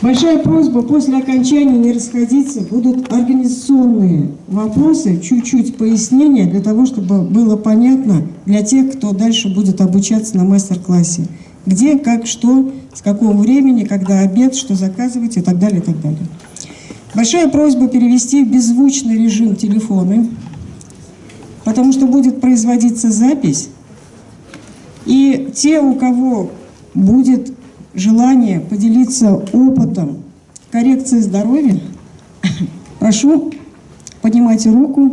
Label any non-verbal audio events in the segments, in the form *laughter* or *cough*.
Большая просьба после окончания не расходиться. Будут организационные вопросы, чуть-чуть пояснения для того, чтобы было понятно для тех, кто дальше будет обучаться на мастер-классе. Где, как, что, с какого времени, когда обед, что заказывать и так далее, и так далее. Большая просьба перевести в беззвучный режим телефоны, потому что будет производиться запись. И те, у кого будет желание поделиться опытом коррекции здоровья, прошу, поднимайте руку.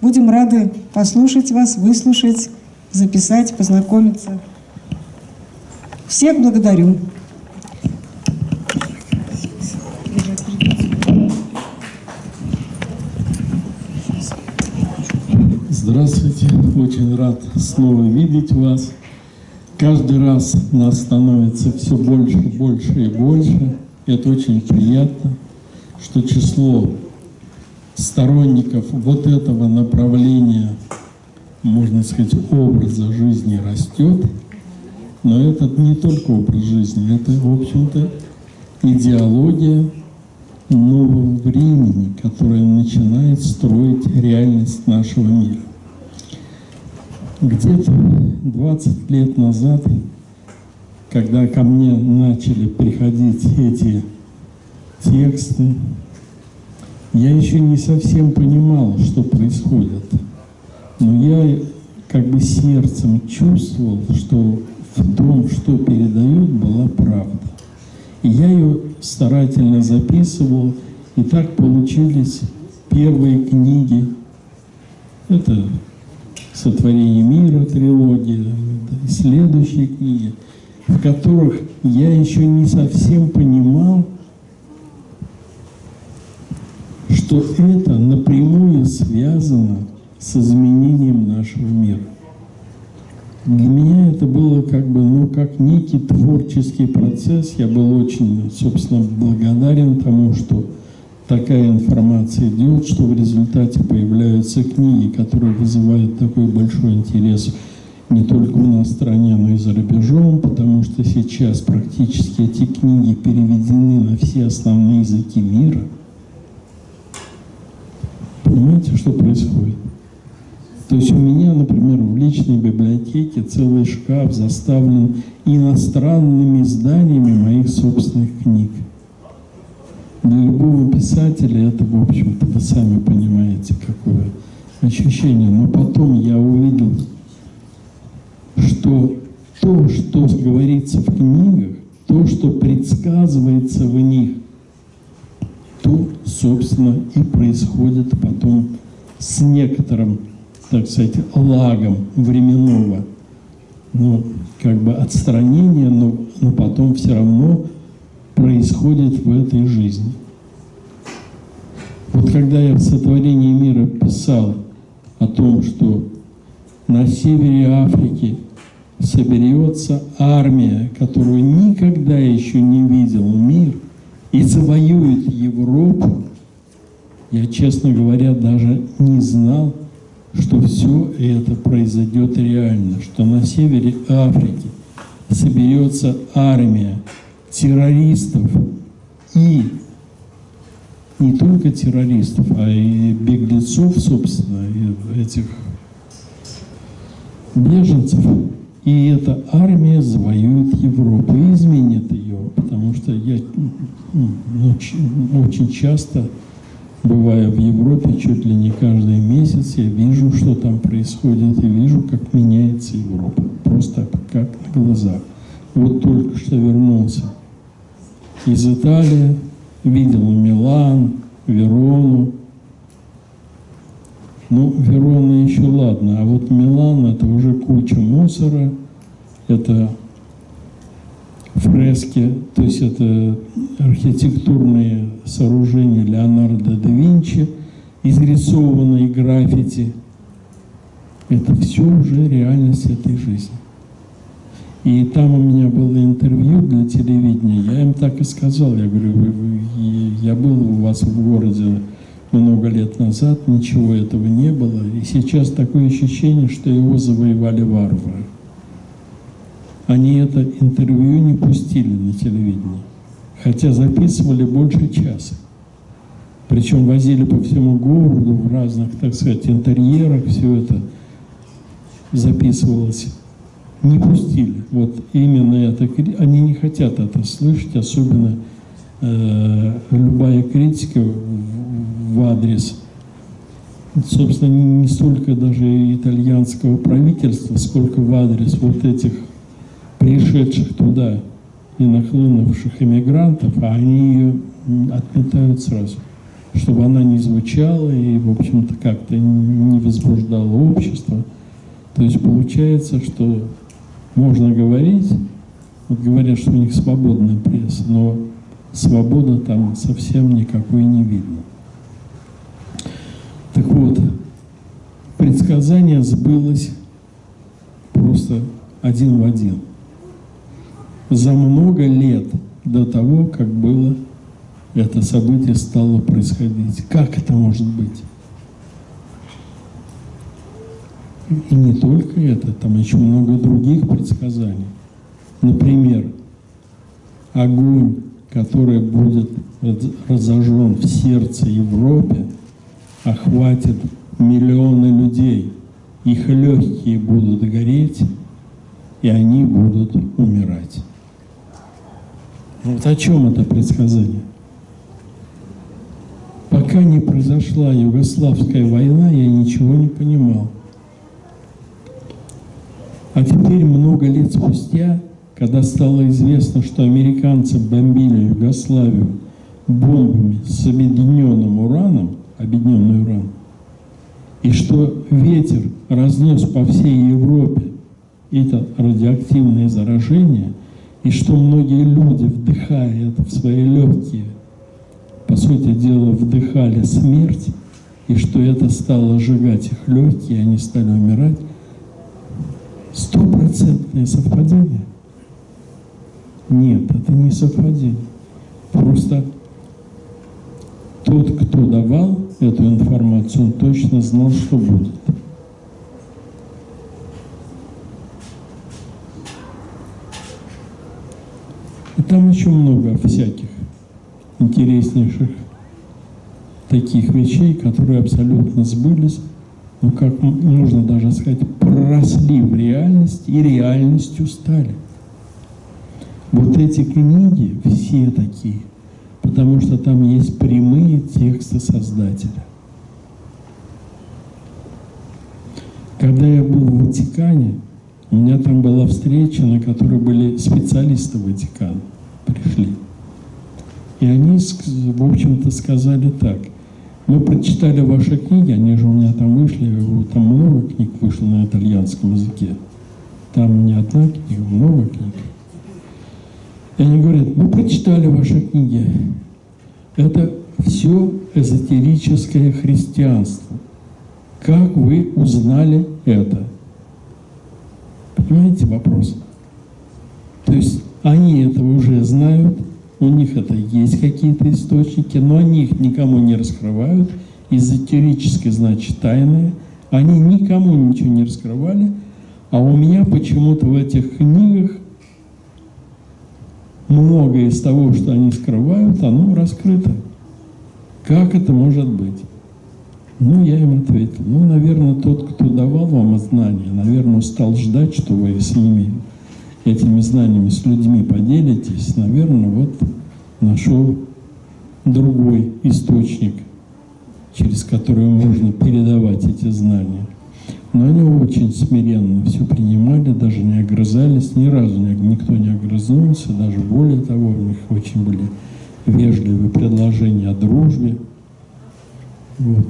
Будем рады послушать вас, выслушать, записать, познакомиться. Всех благодарю. Здравствуйте, очень рад снова видеть вас. Каждый раз нас становится все больше, больше и больше. Это очень приятно, что число сторонников вот этого направления, можно сказать, образа жизни растет. Но это не только образ жизни, это, в общем-то, идеология нового времени, которая начинает строить реальность нашего мира. Где-то 20 лет назад, когда ко мне начали приходить эти тексты, я еще не совсем понимал, что происходит. Но я как бы сердцем чувствовал, что в том, что передают, была правда. И я ее старательно записывал, и так получились первые книги. Это «Сотворение мира» трилогия, и следующие книги, в которых я еще не совсем понимал, что это напрямую связано с изменением нашего мира. Для меня это было как бы, ну, как некий творческий процесс. Я был очень, собственно, благодарен тому, что такая информация идет, что в результате появляются книги, которые вызывают такой большой интерес не только у нас в стране, но и за рубежом, потому что сейчас практически эти книги переведены на все основные языки мира. Понимаете, что происходит? То есть у меня, например, в личной библиотеке целый шкаф заставлен иностранными изданиями моих собственных книг. Для любого писателя это, в общем-то, вы сами понимаете, какое ощущение. Но потом я увидел, что то, что говорится в книгах, то, что предсказывается в них, то, собственно, и происходит потом с некоторым, так сказать, лагом временного, ну, как бы отстранения, но, но потом все равно происходит в этой жизни. Вот когда я в сотворении мира писал о том, что на севере Африки соберется армия, которую никогда еще не видел мир, и завоюет Европу, я, честно говоря, даже не знал, что все это произойдет реально, что на севере Африки соберется армия, террористов и не только террористов, а и беглецов, собственно, и этих беженцев. И эта армия завоюет Европу и изменит ее, потому что я ну, очень часто, бывая в Европе, чуть ли не каждый месяц, я вижу, что там происходит, и вижу, как меняется Европа, просто как на глазах. Вот только что вернулся из Италии, видел Милан, Верону. Ну, Верона еще ладно, а вот Милан это уже куча мусора, это фрески, то есть это архитектурные сооружения Леонардо да Винчи, изрисованные граффити. Это все уже реальность этой жизни. И там у меня было интервью для телевидения, я им так и сказал, я говорю, вы, вы, я был у вас в городе много лет назад, ничего этого не было, и сейчас такое ощущение, что его завоевали варвары. Они это интервью не пустили на телевидении, хотя записывали больше часа. Причем возили по всему городу в разных, так сказать, интерьерах, все это записывалось. Не пустили. Вот именно это. Они не хотят это слышать, особенно э, любая критика в, в адрес, собственно, не, не столько даже итальянского правительства, сколько в адрес вот этих пришедших туда и нахлынувших иммигрантов, а они ее отметают сразу чтобы она не звучала и, в общем-то, как-то не возбуждала общество. То есть получается, что можно говорить, вот говорят, что у них свободная пресса, но свобода там совсем никакой не видно. Так вот, предсказание сбылось просто один в один. За много лет до того, как было это событие стало происходить. Как это может быть? И не только это, там еще много других предсказаний. Например, огонь, который будет разожжен в сердце Европе, охватит миллионы людей. Их легкие будут гореть, и они будут умирать. Вот о чем это предсказание? Пока не произошла Югославская война, я ничего не понимал. А теперь, много лет спустя, когда стало известно, что американцы бомбили Югославию бомбами с объединенным ураном, объединенный уран, и что ветер разнес по всей Европе это радиоактивное заражение, и что многие люди, вдыхая это в свои легкие, по сути дела, вдыхали смерть, и что это стало сжигать их легкие, и они стали умирать, стопроцентное совпадение? Нет, это не совпадение. Просто тот, кто давал эту информацию, он точно знал, что будет. И там еще много всяких интереснейших таких вещей, которые абсолютно сбылись, ну как можно даже сказать, проросли в реальность и реальностью стали. Вот эти книги все такие, потому что там есть прямые тексты Создателя. Когда я был в Ватикане, у меня там была встреча, на которой были специалисты Ватикана, пришли. И они, в общем-то, сказали так. Мы прочитали ваши книги, они же у меня там вышли, там много книг вышло на итальянском языке. Там не одна книга, много книг. И они говорят, мы прочитали ваши книги. Это все эзотерическое христианство. Как вы узнали это? Понимаете вопрос? То есть они это уже знают, у них это есть какие-то источники, но они их никому не раскрывают, эзотерически, значит, тайные. Они никому ничего не раскрывали, а у меня почему-то в этих книгах многое из того, что они скрывают, оно раскрыто. Как это может быть? Ну, я им ответил, ну, наверное, тот, кто давал вам знания, наверное, стал ждать, что вы с ними этими знаниями с людьми поделитесь, наверное, вот нашел другой источник, через который можно передавать эти знания. Но они очень смиренно все принимали, даже не огрызались, ни разу никто не огрызнулся, даже более того, у них очень были вежливые предложения о дружбе. Вот.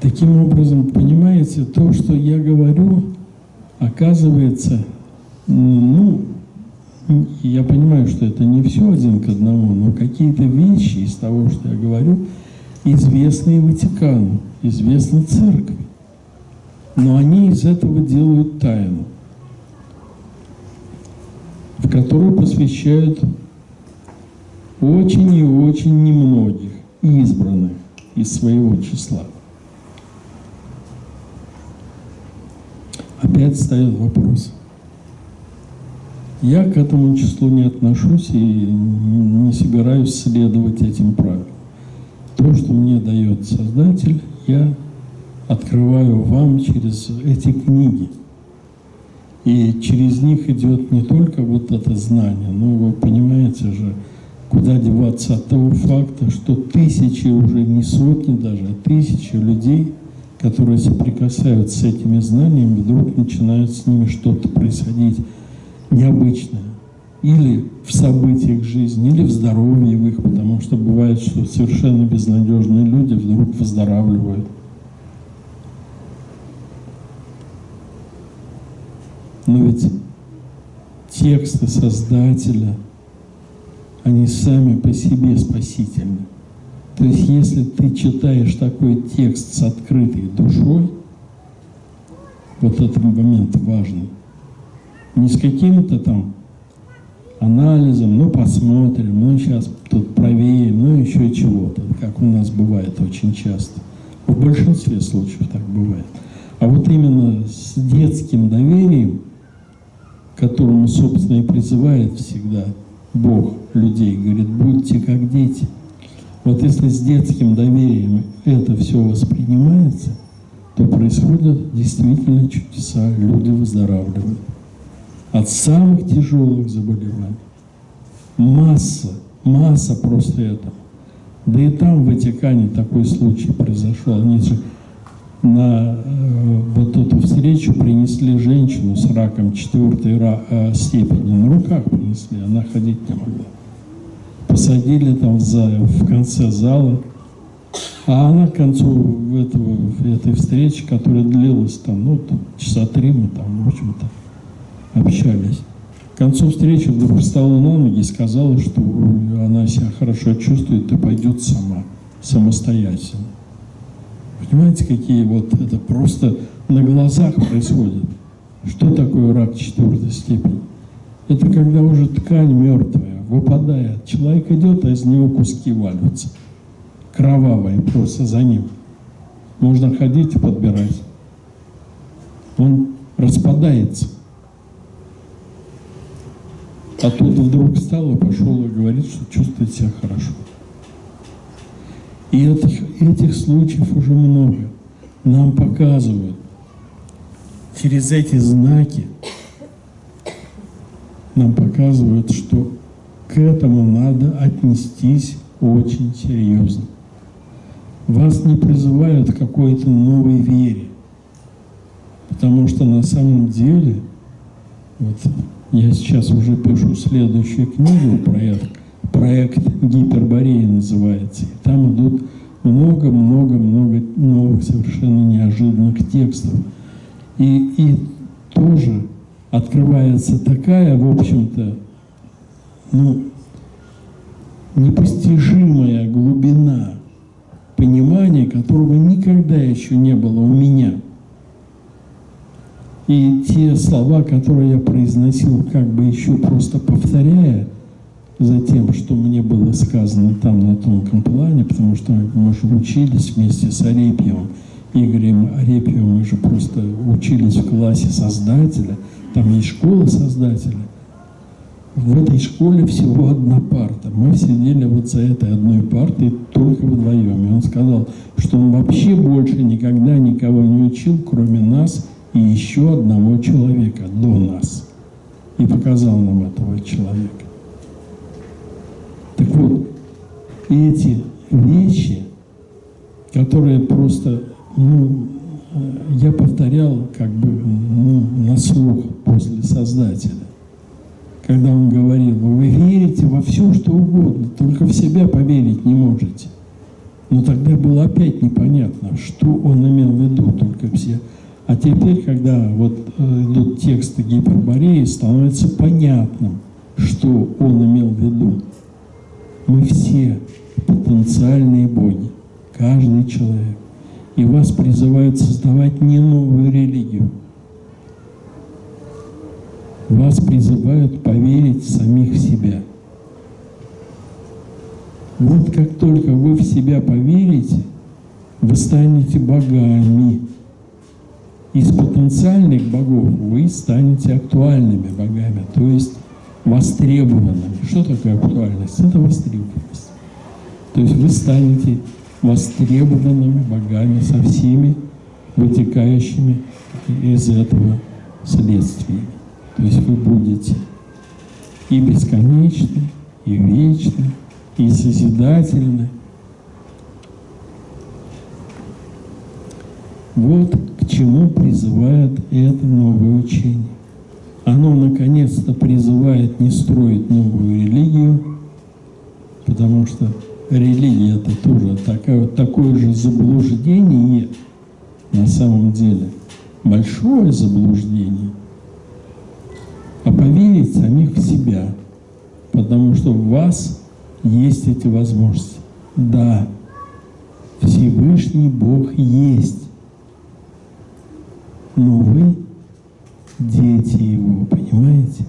Таким образом, понимаете, то, что я говорю, оказывается, ну, я понимаю, что это не все один к одному, но какие-то вещи из того, что я говорю, известны Ватикану, известны церкви. Но они из этого делают тайну, в которую посвящают очень и очень немногих избранных из своего числа. Опять ставят вопрос – Я к этому числу не отношусь и не собираюсь следовать этим правилам. То, что мне дает Создатель, я открываю вам через эти книги. И через них идет не только вот это знание, но вы понимаете же, куда деваться от того факта, что тысячи, уже не сотни даже, а тысячи людей, которые соприкасаются с этими знаниями, вдруг начинают с ними что-то происходить необычное. Или в событиях жизни, или в здоровье в их, потому что бывает, что совершенно безнадежные люди вдруг выздоравливают. Но ведь тексты Создателя, они сами по себе спасительны. То есть, если ты читаешь такой текст с открытой душой, вот этот момент важный, не с каким-то там анализом, ну посмотрим, ну сейчас тут проверим, ну еще чего-то, как у нас бывает очень часто. В большинстве случаев так бывает. А вот именно с детским доверием, которому, собственно, и призывает всегда Бог людей, говорит, будьте как дети. Вот если с детским доверием это все воспринимается, то происходят действительно чудеса, люди выздоравливают от самых тяжелых заболеваний. Масса, масса просто этого. Да и там, в Ватикане, такой случай произошел. Они же на э, вот эту встречу принесли женщину с раком четвертой ра, э, степени. На руках принесли, она ходить не могла. Посадили там в, в конце зала. А она к концу этого, этой встречи, которая длилась там, ну, часа три мы там, в общем-то, общались. К концу встречи вдруг встала на ноги и сказала, что она себя хорошо чувствует и пойдет сама, самостоятельно. Понимаете, какие вот это просто на глазах происходит. Что такое рак четвертой степени? Это когда уже ткань мертвая, выпадает. Человек идет, а из него куски валятся. Кровавые просто за ним. Можно ходить и подбирать. Он распадается. А тут вдруг встал и пошел и говорит, что чувствует себя хорошо. И этих, этих случаев уже много. Нам показывают через эти знаки, нам показывают, что к этому надо отнестись очень серьезно. Вас не призывают к какой-то новой вере, потому что на самом деле вот, я сейчас уже пишу следующую книгу, проект, проект Гиперборея называется. И там идут много-много-много новых совершенно неожиданных текстов. И, и тоже открывается такая, в общем-то, ну, непостижимая глубина понимания, которого никогда еще не было у меня – и те слова, которые я произносил, как бы еще просто повторяя за тем, что мне было сказано там на тонком плане, потому что мы же учились вместе с Арепьевым, Игорем Арепьевым, мы же просто учились в классе Создателя, там есть школа Создателя. В этой школе всего одна парта. Мы сидели вот за этой одной партой только вдвоем. И он сказал, что он вообще больше никогда никого не учил, кроме нас, и еще одного человека до нас. И показал нам этого человека. Так вот, эти вещи, которые просто, ну, я повторял как бы ну, на слух после Создателя. Когда он говорил, вы верите во все, что угодно, только в себя поверить не можете. Но тогда было опять непонятно, что он имел в виду, только все а теперь, когда вот э, идут тексты Гипербореи, становится понятным, что он имел в виду. Мы все потенциальные боги, каждый человек. И вас призывают создавать не новую религию. Вас призывают поверить в самих себя. Вот как только вы в себя поверите, вы станете богами из потенциальных богов вы станете актуальными богами. То есть востребованными. Что такое актуальность? Это востребованность. То есть вы станете востребованными богами со всеми вытекающими из этого следствиями. То есть вы будете и бесконечны, и вечны, и созидательны. Вот чему призывает это новое учение. Оно наконец-то призывает не строить новую религию, потому что религия это тоже такое, такое же заблуждение на самом деле, большое заблуждение, а поверить самих в себя, потому что у вас есть эти возможности. Да, Всевышний Бог есть, но вы дети Его, понимаете?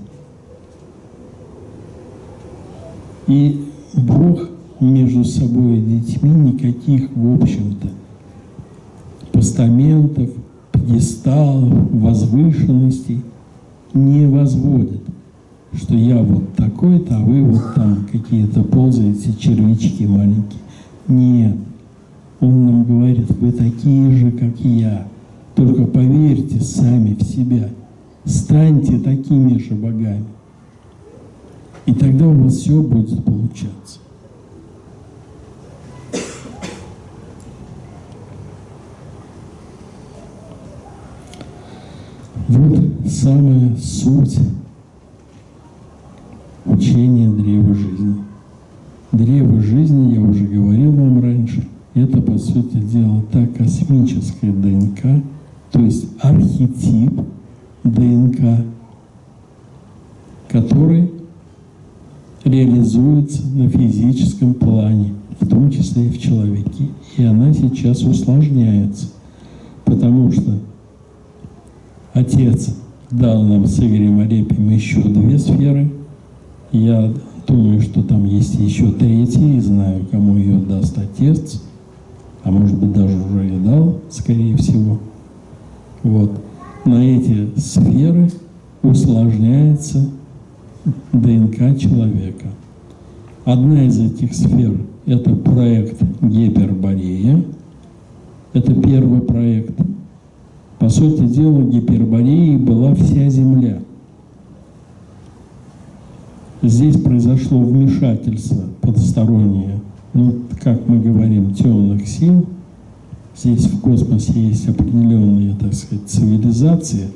И Бог между собой и детьми никаких, в общем-то, постаментов, пьедесталов, возвышенностей не возводит. Что я вот такой-то, а вы вот там какие-то ползаете, червячки маленькие. Нет. Он нам говорит, вы такие же, как я. Только поверьте сами в себя. Станьте такими же богами. И тогда у вас все будет получаться. Вот самая суть учения древа жизни. Древо жизни, я уже говорил вам раньше, это, по сути дела, та космическая ДНК, то есть архетип ДНК, который реализуется на физическом плане, в том числе и в человеке. И она сейчас усложняется, потому что Отец дал нам с Игорем Арепием еще две сферы. Я думаю, что там есть еще третья, и знаю, кому ее даст Отец, а может быть даже уже и дал, скорее всего. Вот. На эти сферы усложняется ДНК человека. Одна из этих сфер – это проект Гиперборея. Это первый проект – по сути дела, Гипербореей была вся Земля. Здесь произошло вмешательство потустороннее, ну, как мы говорим, темных сил. Здесь в космосе есть определенные, так сказать, цивилизации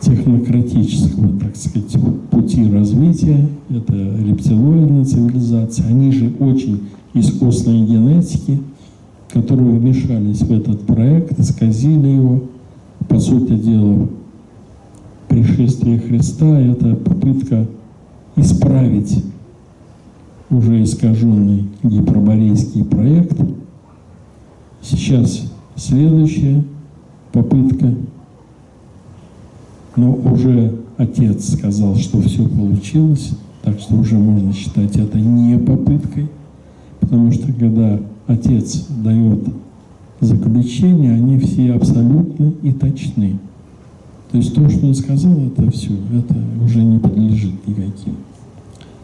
технократического, так сказать, пути развития. Это рептилоидная цивилизация. Они же очень искусные генетики – которые вмешались в этот проект, исказили его. По сути дела, пришествие Христа – это попытка исправить уже искаженный гиперборейский проект. Сейчас следующая попытка, но уже отец сказал, что все получилось, так что уже можно считать это не попыткой, потому что когда отец дает заключения, они все абсолютны и точны. То есть то, что он сказал, это все, это уже не подлежит никаким.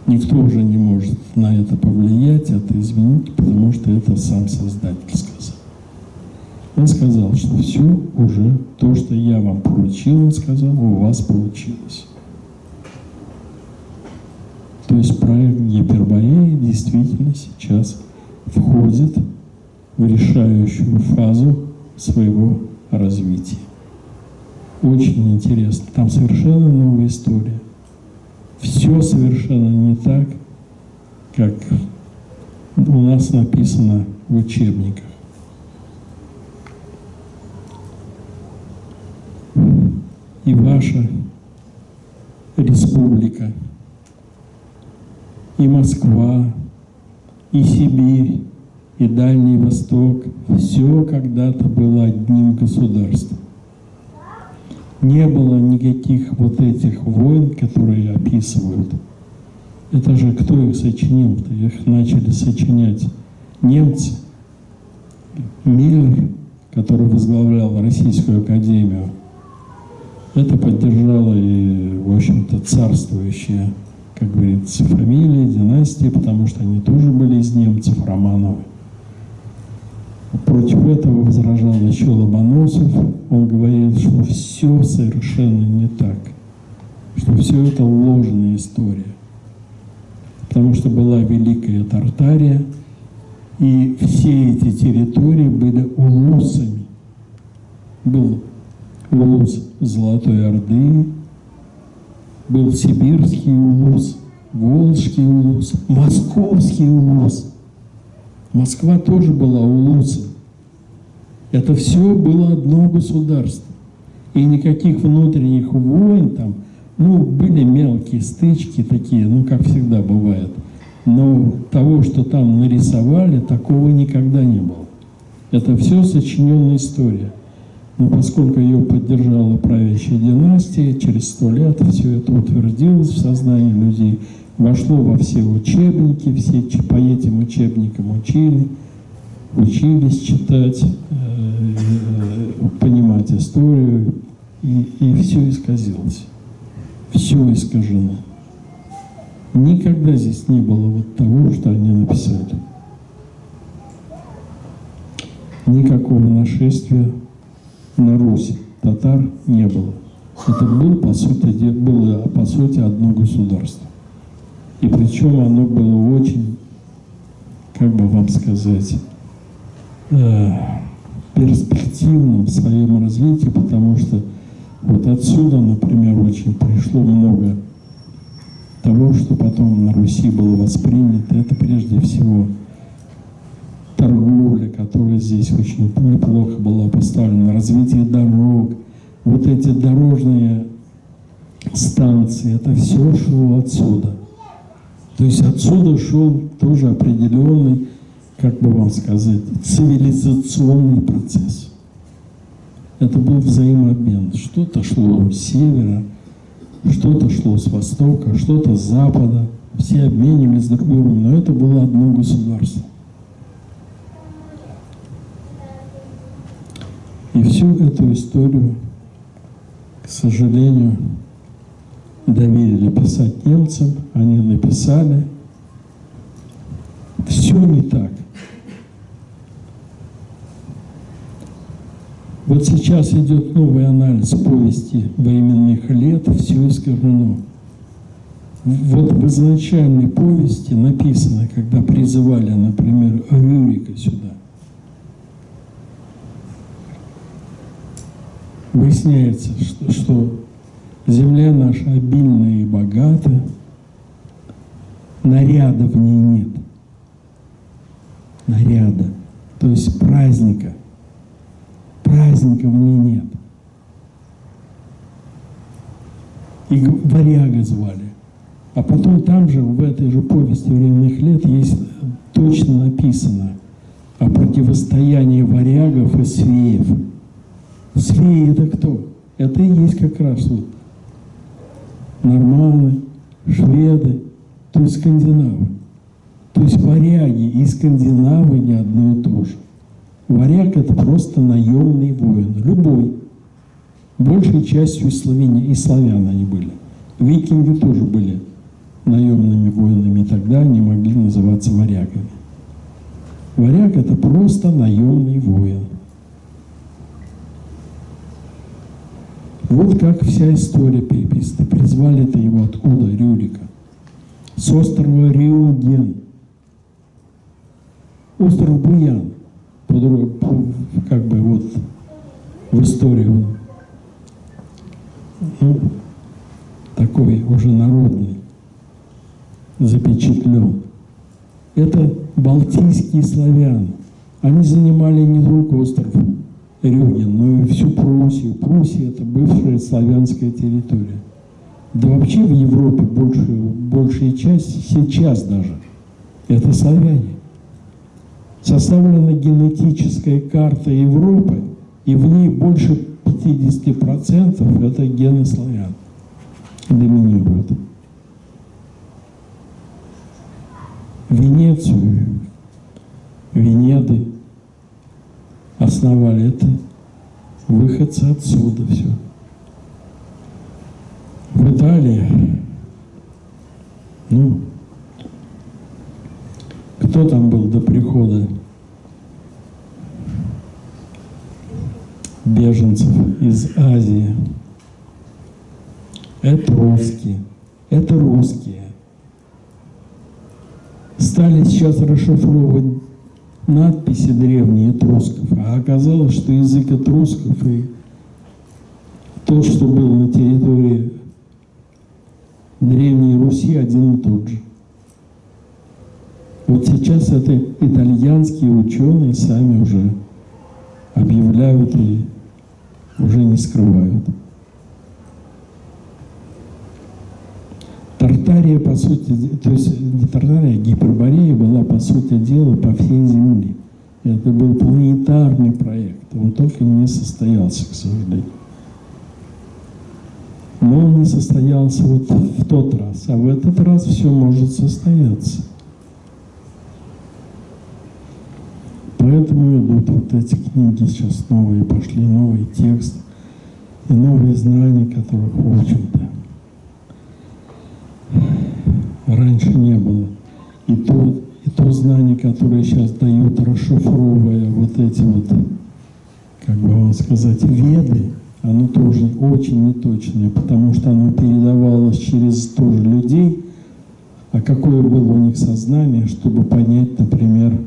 Никто уже не может на это повлиять, это изменить, потому что это сам Создатель сказал. Он сказал, что все уже, то, что я вам поручил, он сказал, у вас получилось. То есть проект Гипербореи действительно сейчас входит в решающую фазу своего развития. Очень интересно. Там совершенно новая история. Все совершенно не так, как у нас написано в учебниках. И ваша республика, и Москва, и Сибирь, и Дальний Восток – все когда-то было одним государством. Не было никаких вот этих войн, которые описывают. Это же кто их сочинил-то? Их начали сочинять немцы. Миллер, который возглавлял Российскую Академию, это поддержала и, в общем-то, царствующая, как говорится, фамилия, династия, потому что они тоже были из немцев, Романовы. Против этого возражал еще Ломоносов. Он говорил, что все совершенно не так, что все это ложная история. Потому что была Великая Тартария, и все эти территории были улусами. Был улус Золотой Орды, был Сибирский улус, Волжский улус, Московский улус. Москва тоже была улусом. Это все было одно государство. И никаких внутренних войн там, ну, были мелкие стычки такие, ну, как всегда бывает. Но того, что там нарисовали, такого никогда не было. Это все сочиненная история. Но поскольку ее поддержала правящая династия, через сто лет все это утвердилось в сознании людей, вошло во все учебники, все по этим учебникам учили, учились читать, э, э, понимать историю, и, и все исказилось. Все искажено. Никогда здесь не было вот того, что они написали. Никакого нашествия на Русь татар не было. Это был, по сути, было, по сути, одно государство. И причем оно было очень, как бы вам сказать, э, перспективным в своем развитии, потому что вот отсюда, например, очень пришло много того, что потом на Руси было воспринято. Это прежде всего торговля, которая здесь очень неплохо была поставлена, развитие дорог, вот эти дорожные станции, это все шло отсюда. То есть отсюда шел тоже определенный, как бы вам сказать, цивилизационный процесс. Это был взаимообмен. Что-то шло с севера, что-то шло с востока, что-то с запада. Все обменивались друг другом, но это было одно государство. И всю эту историю, к сожалению, доверили писать немцам, они написали. Все не так. Вот сейчас идет новый анализ повести временных лет, все искажено. Вот в изначальной повести написано, когда призывали, например, Рюрика сюда, выясняется, что, что земля наша обильная и богата, наряда в ней нет. Наряда, то есть праздника. Праздника в ней нет. И варяга звали. А потом там же, в этой же повести временных лет, есть точно написано о противостоянии варягов и свеев. Свеи это кто? Это и есть как раз вот норманы, шведы, то есть скандинавы. То есть варяги и скандинавы не одно и то же. Варяг – это просто наемный воин, любой. Большей частью славяне, и славян они были. Викинги тоже были наемными воинами, и тогда они могли называться варягами. Варяг – это просто наемный воин. Вот как вся история переписана. Призвали-то его откуда, Рюрика? С острова Риуген. Остров Буян, как бы вот в истории он ну, такой уже народный, запечатлен. Это балтийские славяне. Они занимали не только остров Рюген, но и всю Пруссию. Пруссия – это бывшая славянская территория. Да вообще в Европе большую, большая часть, сейчас даже, это славяне. Составлена генетическая карта Европы, и в ней больше 50% это гены славян доминируют. Венецию, Венеды основали это выходцы отсюда все. В Италии, ну, кто там был до прихода беженцев из Азии? Это русские, это русские. Стали сейчас расшифровывать надписи древние этрусков, а оказалось, что язык этрусков и то, что было на территории Древней Руси, один и тот же. Вот сейчас это итальянские ученые сами уже объявляют и уже не скрывают. Тартария, по сути, то есть не Тартария, а Гиперборея была, по сути дела, по всей Земле. Это был планетарный проект, он только не состоялся, к сожалению. Но он не состоялся вот в тот раз, а в этот раз все может состояться. Поэтому идут вот эти книги сейчас новые, пошли новые тексты и новые знания, которых, в общем-то, раньше не было. И то, и то знание, которое сейчас дают, расшифровывая вот эти вот, как бы вам сказать, веды, оно тоже очень неточное, потому что оно передавалось через тоже людей, а какое было у них сознание, чтобы понять, например,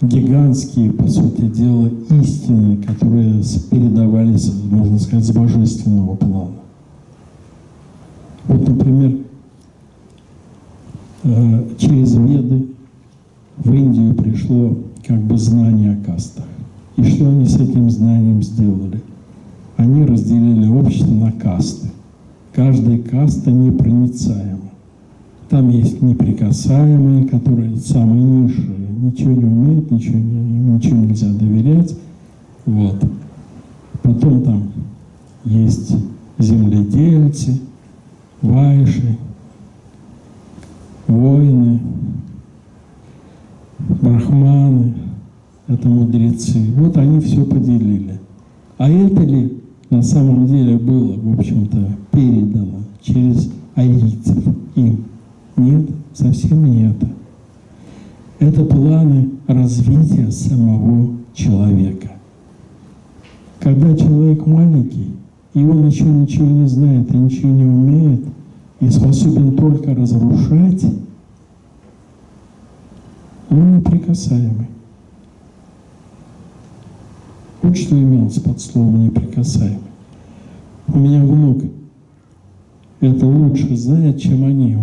гигантские, по сути дела, истины, которые передавались, можно сказать, с божественного плана. Вот, например, через Веды в Индию пришло как бы знание о кастах. И что они с этим знанием сделали? Они разделили общество на касты. Каждая каста непроницаема. Там есть неприкасаемые, которые самые низшие, ничего не умеют, ничего, ничего нельзя доверять. Вот. Потом там есть земледельцы, вайши, воины, брахманы, это мудрецы. Вот они все поделили. А это ли на самом деле было, в общем-то, передано через арийцев им? Нет, совсем не это. Это планы развития самого человека. Когда человек маленький, и он еще ничего не знает и ничего не умеет, и способен только разрушать, он неприкасаемый. Вот что имелось под словом неприкасаемый. У меня внук это лучше знает, чем они.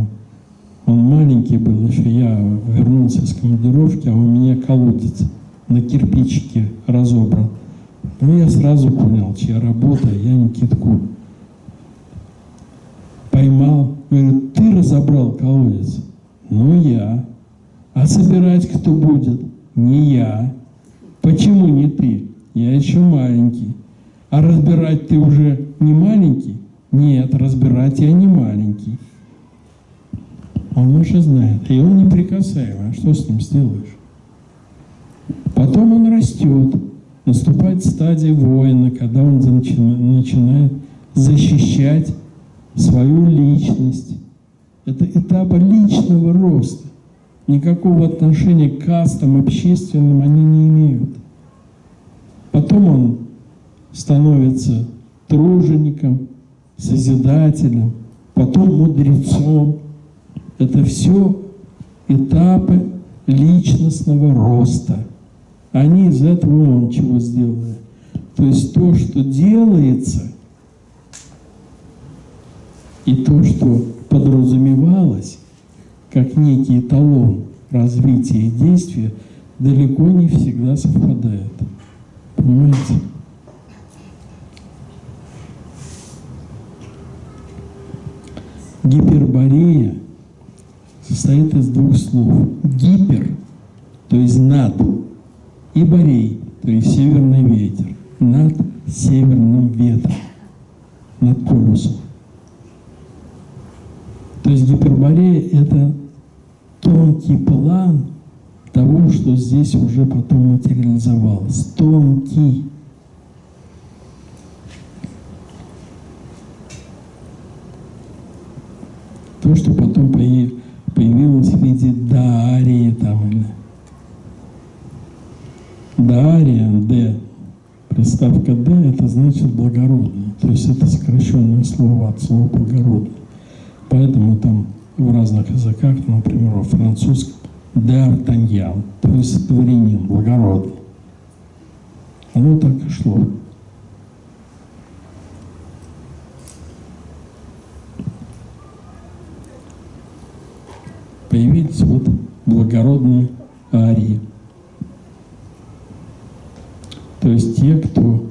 Он маленький был еще, я вернулся с командировки, а у меня колодец на кирпичике разобран. Ну, я сразу понял, чья работа, я Никитку поймал. Говорит, ты разобрал колодец? Ну, я. А собирать кто будет? Не я. Почему не ты? Я еще маленький. А разбирать ты уже не маленький? Нет, разбирать я не маленький. Он уже знает, и он неприкасаемый. А что с ним сделаешь? Потом он растет, наступает стадия воина, когда он начинает защищать свою личность. Это этапы личного роста. Никакого отношения к кастам общественным они не имеют. Потом он становится тружеником, созидателем, потом мудрецом, это все этапы личностного роста. Они из этого он чего сделали. То есть то, что делается, и то, что подразумевалось, как некий эталон развития и действия, далеко не всегда совпадает. Понимаете? Гиперборея состоит из двух слов. Гипер, то есть над, и борей, то есть северный ветер, над северным ветром, над полюсом. То есть гиперборея – это тонкий план того, что здесь уже потом материализовалось. Тонкий. То, что потом появилось появилась в виде дарии там, или слово от слова благородный. Поэтому там в разных языках, например, во французском Д'Артаньян, то есть дворянин, благородный. Оно так и шло. Появились вот благородные арии. То есть те, кто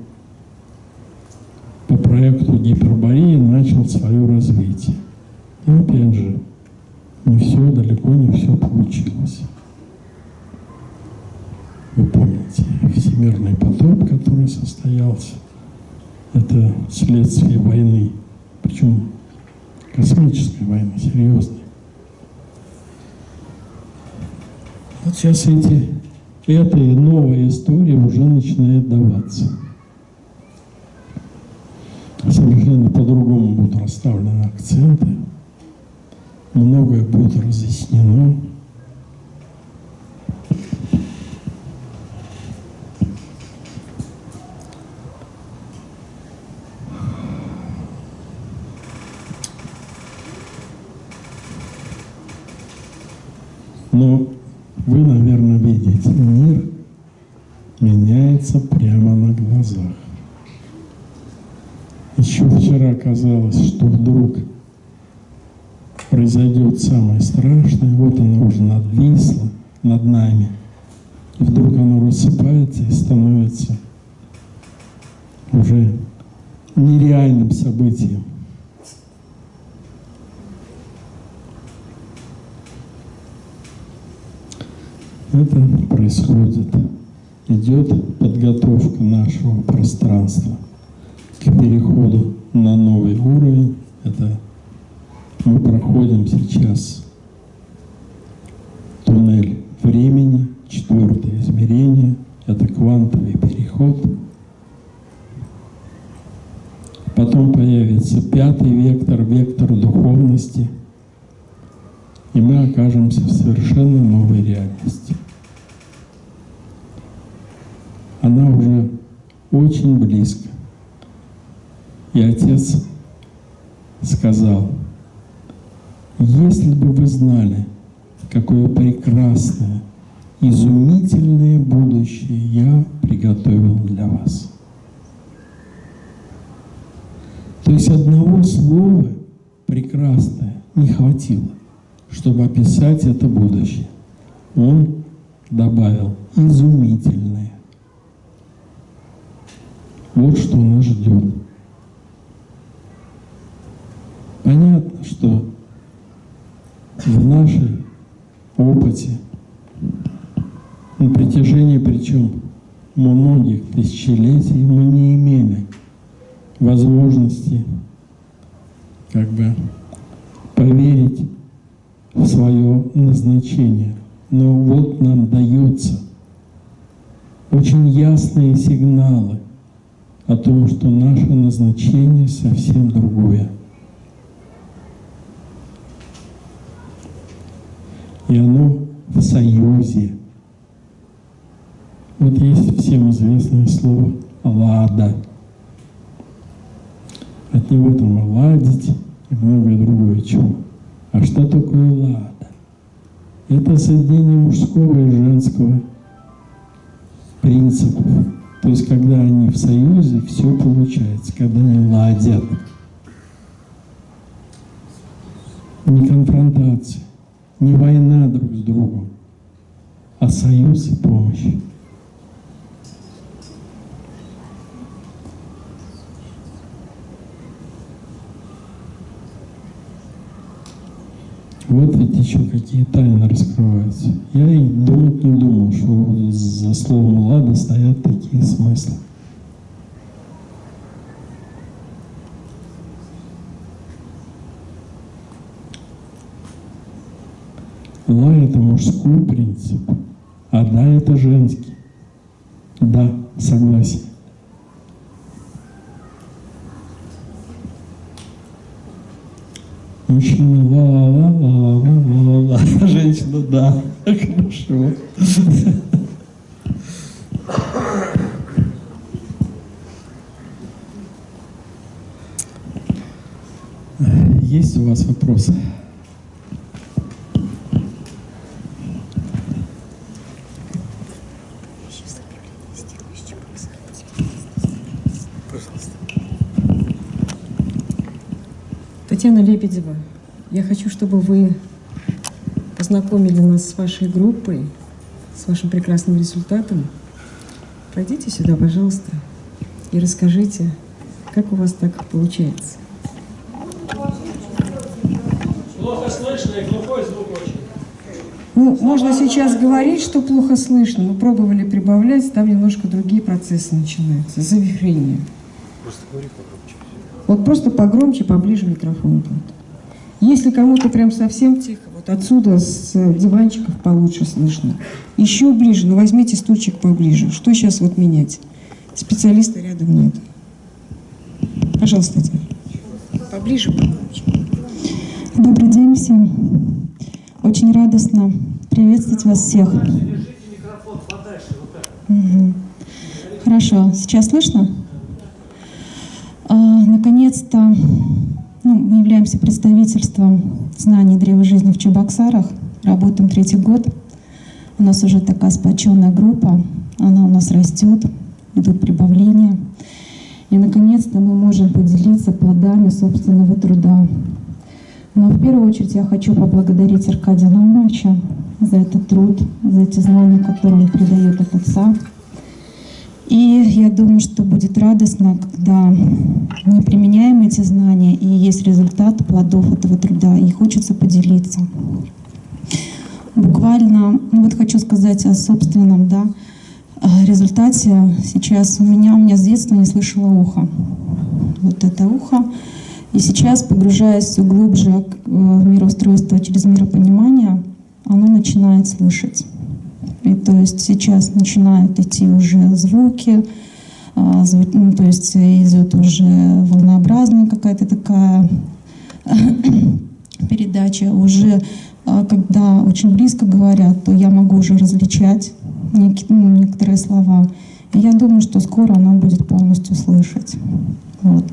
по проекту гипербории начал свое развитие. Но опять же, не все, далеко не все получилось. Вы помните, всемирный потоп, который состоялся, это следствие войны, причем космической войны, серьезной. Вот сейчас эти, эта и новая история уже даваться. Совершенно по-другому будут расставлены акценты многое будет разъяснено. Но вы, наверное, видите, мир меняется прямо на глазах. Еще вчера казалось, что вдруг произойдет самое страшное, вот оно уже надвисло над нами, и вдруг оно рассыпается и становится уже нереальным событием. Это происходит, идет подготовка нашего пространства к переходу на новый уровень. Это мы проходим сейчас туннель времени, четвертое измерение, это квантовый переход. Потом появится пятый вектор, вектор духовности, и мы окажемся в совершенно новой реальности. Она уже очень близко. И Отец сказал – если бы вы знали, какое прекрасное, изумительное будущее я приготовил для вас. То есть одного слова прекрасное не хватило, чтобы описать это будущее. Он добавил изумительное. Вот что нас ждет. Понятно, что в нашей опыте на протяжении причем многих тысячелетий мы не имели возможности как бы поверить в свое назначение. Но вот нам дается очень ясные сигналы о том, что наше назначение совсем другое. и оно в союзе. Вот есть всем известное слово «лада». От него там ладить и многое другое чего. А что такое лада? Это соединение мужского и женского принципов. То есть, когда они в союзе, все получается, когда они ладят. Не конфронтация не война друг с другом, а союз и помощь. Вот ведь еще какие тайны раскрываются. Я и думать не думал, что за словом «лада» стоят такие смыслы. Ла – это мужской принцип, а да – это женский. Да, согласен. Мужчина ла-ла-ла-ла-ла-ла-ла, женщина да, хорошо. Есть у вас вопросы? Татьяна Лебедева, я хочу, чтобы вы познакомили нас с вашей группой, с вашим прекрасным результатом. Пройдите сюда, пожалуйста, и расскажите, как у вас так получается. Плохо слышно и глухой звук очень. Ну, можно сейчас говорить, что плохо слышно. Мы пробовали прибавлять, там немножко другие процессы начинаются. Завихрение. Просто говори погромче. Вот просто погромче, поближе микрофон. будет. Если кому-то прям совсем тихо, вот отсюда с диванчиков получше слышно. Еще ближе, но возьмите стульчик поближе. Что сейчас вот менять? Специалиста рядом нет. Пожалуйста, Татьяна. Поближе, погромче. Добрый день всем. Очень радостно приветствовать вас всех. Хорошо, сейчас слышно? А, Наконец-то ну, мы являемся представительством знаний древа жизни в Чебоксарах. Работаем третий год. У нас уже такая сплоченная группа. Она у нас растет, идут прибавления. И, наконец-то, мы можем поделиться плодами собственного труда. Но в первую очередь я хочу поблагодарить Аркадия Ломовича за этот труд, за эти знания, которые он передает от отца. И я думаю, что будет радостно, когда мы применяем эти знания, и есть результат плодов этого труда, и хочется поделиться. Буквально, ну вот хочу сказать о собственном, да, результате. Сейчас у меня, у меня с детства не слышало ухо. Вот это ухо. И сейчас, погружаясь все глубже э, в мироустройство через миропонимание, оно начинает слышать. И то есть сейчас начинают идти уже звуки, а, ну, то есть идет уже волнообразная какая-то такая *coughs* передача. Уже а, когда очень близко говорят, то я могу уже различать неки- ну, некоторые слова. И я думаю, что скоро она будет полностью слышать. Вот.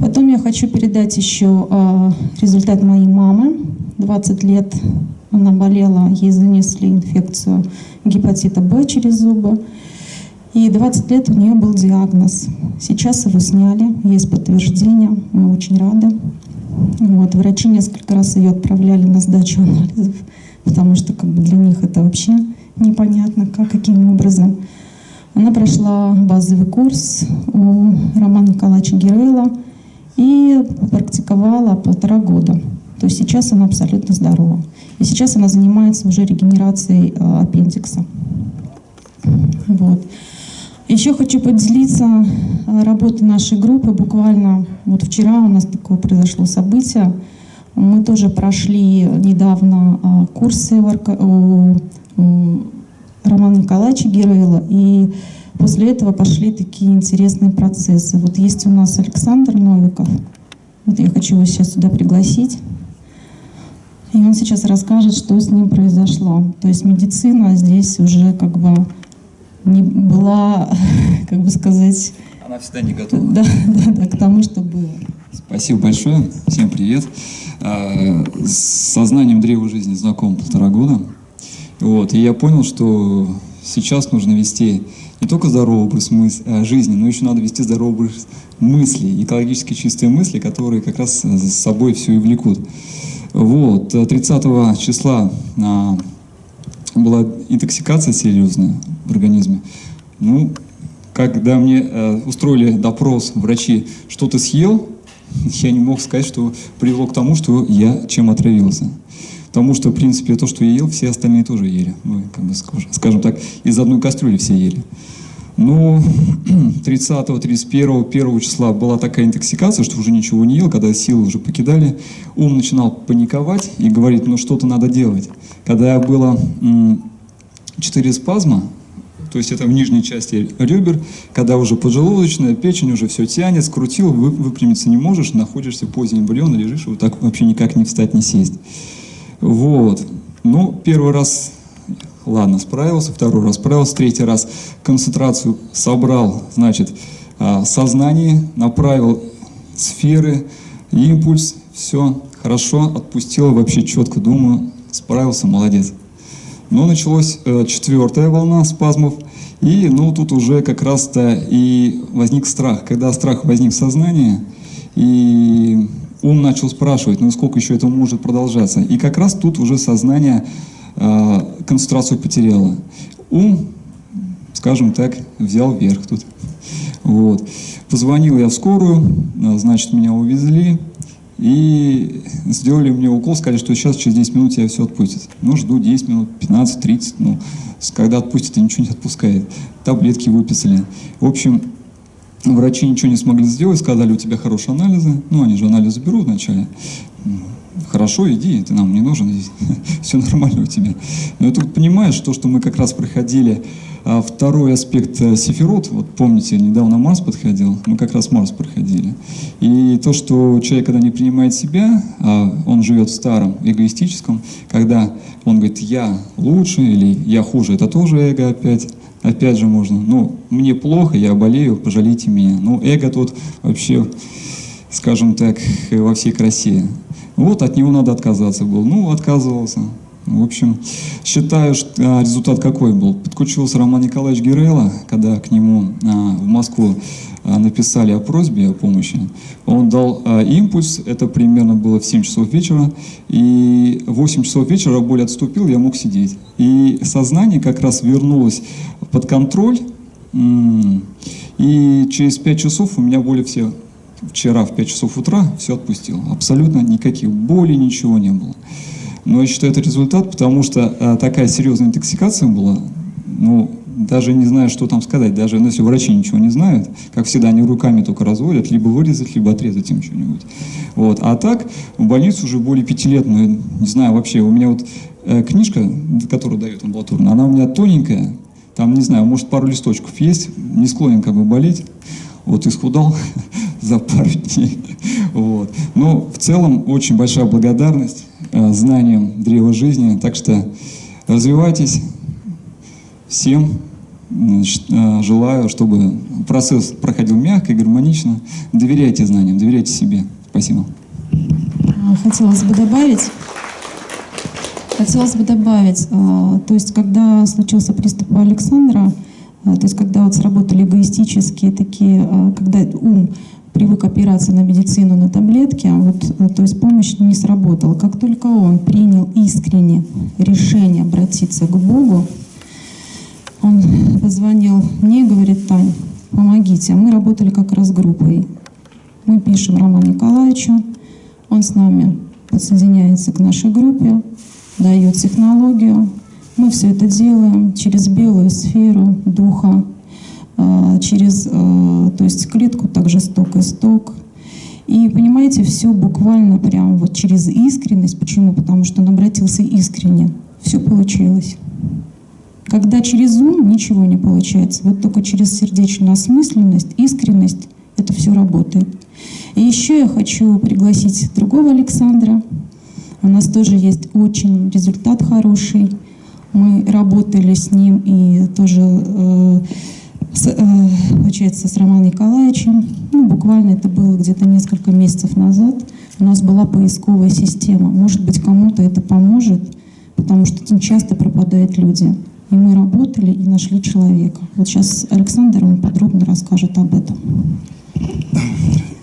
Потом я хочу передать еще а, результат моей мамы. 20 лет она болела, ей занесли инфекцию гепатита Б через зубы. И 20 лет у нее был диагноз. Сейчас его сняли, есть подтверждение, мы очень рады. Вот, врачи несколько раз ее отправляли на сдачу анализов, потому что как бы, для них это вообще непонятно, как, каким образом. Она прошла базовый курс у Романа Николаевича Герейла и практиковала полтора года. То есть сейчас она абсолютно здорова. И сейчас она занимается уже регенерацией э, аппендикса. Вот. Еще хочу поделиться э, работой нашей группы. Буквально вот вчера у нас такое произошло событие. Мы тоже прошли недавно э, курсы у Романа Николаевича Герейла. И после этого пошли такие интересные процессы. Вот есть у нас Александр Новиков. Вот я хочу его сейчас сюда пригласить. И он сейчас расскажет, что с ним произошло. То есть медицина здесь уже как бы не была, *laughs* как бы сказать, Она всегда не готова. да, *laughs* да, да, к тому, что было. Спасибо большое. Всем привет. А, С сознанием древа жизни знаком полтора года. Вот. И я понял, что сейчас нужно вести не только здоровый образ а, жизни, но еще надо вести здоровый образ мыслей, экологически чистые мысли, которые как раз за собой все и влекут. Вот. 30 числа а, была интоксикация серьезная в организме. Ну, когда мне э, устроили допрос врачи, что ты съел, *laughs* я не мог сказать, что привело к тому, что я чем отравился. Потому что, в принципе, то, что я ел, все остальные тоже ели. Ну, как бы, скажем, так, из одной кастрюли все ели. Ну, 30, 31, 1 числа была такая интоксикация, что уже ничего не ел, когда силы уже покидали. Ум начинал паниковать и говорить, ну что-то надо делать. Когда было м, 4 спазма, то есть это в нижней части ребер, когда уже поджелудочная, печень уже все тянет, скрутил, вы- выпрямиться не можешь, находишься в позе эмбриона, лежишь, вот так вообще никак не встать, не сесть. Вот. Ну, первый раз, ладно, справился, второй раз справился, третий раз концентрацию собрал, значит, а, сознание, направил сферы, импульс, все, хорошо, отпустила, вообще четко думаю, справился, молодец. Но началась э, четвертая волна спазмов, и ну тут уже как раз-то и возник страх. Когда страх возник в сознании, и ум начал спрашивать, ну сколько еще это может продолжаться. И как раз тут уже сознание э, концентрацию потеряло. Ум, скажем так, взял верх тут. Вот. Позвонил я в скорую, э, значит, меня увезли. И сделали мне укол, сказали, что сейчас через 10 минут тебя все отпустят. Ну, жду 10 минут, 15, 30, ну, когда отпустят, ничего не отпускает. Таблетки выписали. В общем, врачи ничего не смогли сделать, сказали, у тебя хорошие анализы. Ну, они же анализы берут вначале. Хорошо, иди, ты нам не нужен. *laughs* Все нормально у тебя. Но я тут понимаешь, то, что мы как раз проходили а второй аспект э, Сефирот, вот помните, недавно Марс подходил, мы как раз Марс проходили. И то, что человек, когда не принимает себя, а он живет в старом, эгоистическом, когда он говорит «я лучше» или «я хуже», это тоже эго опять. Опять же можно, ну, мне плохо, я болею, пожалейте меня. Ну, эго тут вообще, скажем так, во всей красе. Вот от него надо отказаться был. Ну, отказывался. В общем, считаю, что а, результат какой был. Подключился Роман Николаевич Гирелла, когда к нему а, в Москву написали о просьбе о помощи. Он дал импульс, это примерно было в 7 часов вечера, и в 8 часов вечера боль отступил, я мог сидеть. И сознание как раз вернулось под контроль, и через 5 часов у меня боли все вчера в 5 часов утра все отпустил. Абсолютно никаких болей, ничего не было. Но я считаю, это результат, потому что а, такая серьезная интоксикация была, ну, даже не знаю, что там сказать, даже ну, если врачи ничего не знают, как всегда, они руками только разводят, либо вырезать, либо отрезать им что-нибудь. Вот. А так, в больнице уже более пяти лет, ну, не знаю, вообще, у меня вот э, книжка, которую дает амбулаторно, она у меня тоненькая, там, не знаю, может, пару листочков есть, не склонен как бы болеть, вот исхудал *laughs* за пару дней. Вот. Но в целом очень большая благодарность Э, знанием древа жизни. Так что развивайтесь. Всем желаю, чтобы процесс проходил мягко и гармонично. Доверяйте знаниям, доверяйте себе. Спасибо. А, хотелось бы добавить, хотелось бы добавить, а, то есть когда случился приступ Александра, а, то есть когда вот сработали эгоистические такие, когда ум привык опираться на медицину, на таблетки, вот, э, то есть помощь не сработала. Как только он принял искренне решение обратиться к Богу, он позвонил мне и говорит, Тань, помогите. Мы работали как раз группой. Мы пишем Роману Николаевичу, он с нами подсоединяется к нашей группе, дает технологию. Мы все это делаем через белую сферу духа, а, через а, то есть клетку также сток и сток. И понимаете, все буквально прям вот через искренность. Почему? Потому что он обратился искренне. Все получилось. Когда через ум ничего не получается, вот только через сердечную осмысленность, искренность это все работает. И еще я хочу пригласить другого Александра. У нас тоже есть очень результат хороший. Мы работали с ним и тоже э, с, э, получается, с Романом Николаевичем. Ну, буквально это было где-то несколько месяцев назад. У нас была поисковая система. Может быть, кому-то это поможет, потому что часто пропадают люди. И мы работали и нашли человека. Вот сейчас Александр вам подробно расскажет об этом.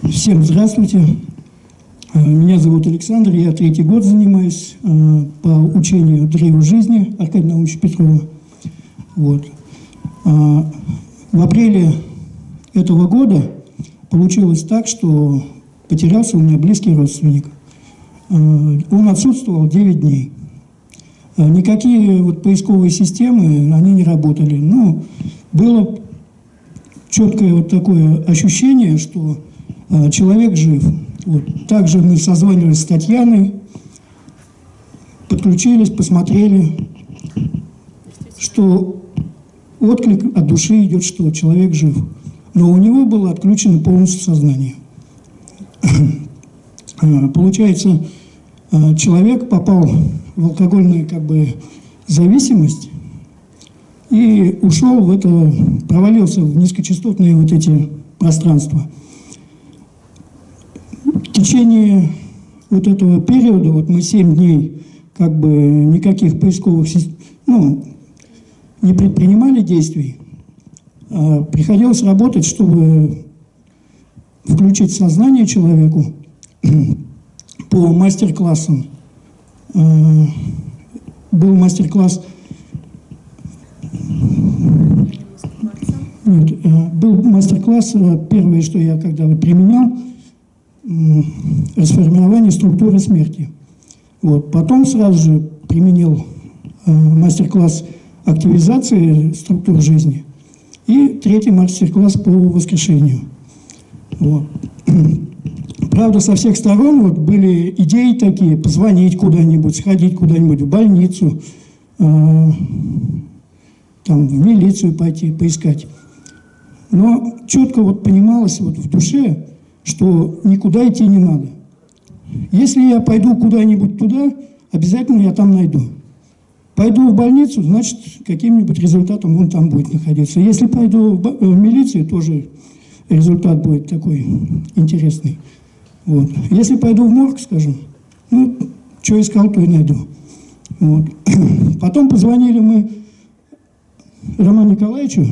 Всем здравствуйте. Э, меня зовут Александр, я третий год занимаюсь э, по учению древу жизни Аркадия Наумовича Петрова. Вот. А, в апреле этого года получилось так, что потерялся у меня близкий родственник. Э, он отсутствовал 9 дней. Э, никакие вот поисковые системы, они не работали. Но было четкое вот такое ощущение, что э, человек жив. Вот. Также мы созванивались с Татьяной, подключились, посмотрели, что отклик от души идет, что человек жив. Но у него было отключено полностью сознание. А, *clears throat* получается, а, человек попал в алкогольную как бы, зависимость и ушел в это, провалился в низкочастотные вот эти пространства. В течение вот этого периода, вот мы 7 дней как бы никаких поисковых ну, не предпринимали действий, а приходилось работать, чтобы включить сознание человеку *clears throat* по мастер-классам. Э, Был мастер-класс э, был мастер-класс, э, первое, что я когда применял, расформирование структуры смерти. Вот. Потом сразу же применил мастер-класс активизации структур жизни и третий мастер-класс по воскрешению. Вот. *clears throat* Правда, со всех сторон вот были идеи такие, позвонить куда-нибудь, сходить куда-нибудь в больницу, э, там, в милицию пойти, поискать. Но четко вот понималось вот в душе, что никуда идти не надо. Если я пойду куда-нибудь туда, обязательно я там найду. Пойду в больницу, значит, каким-нибудь результатом он там будет находиться. Если пойду в, в милицию, тоже результат будет такой интересный. Вот. Если пойду в морг, скажем, ну, что искал, то и найду. Вот. *clears throat* Потом позвонили мы Роману Николаевичу,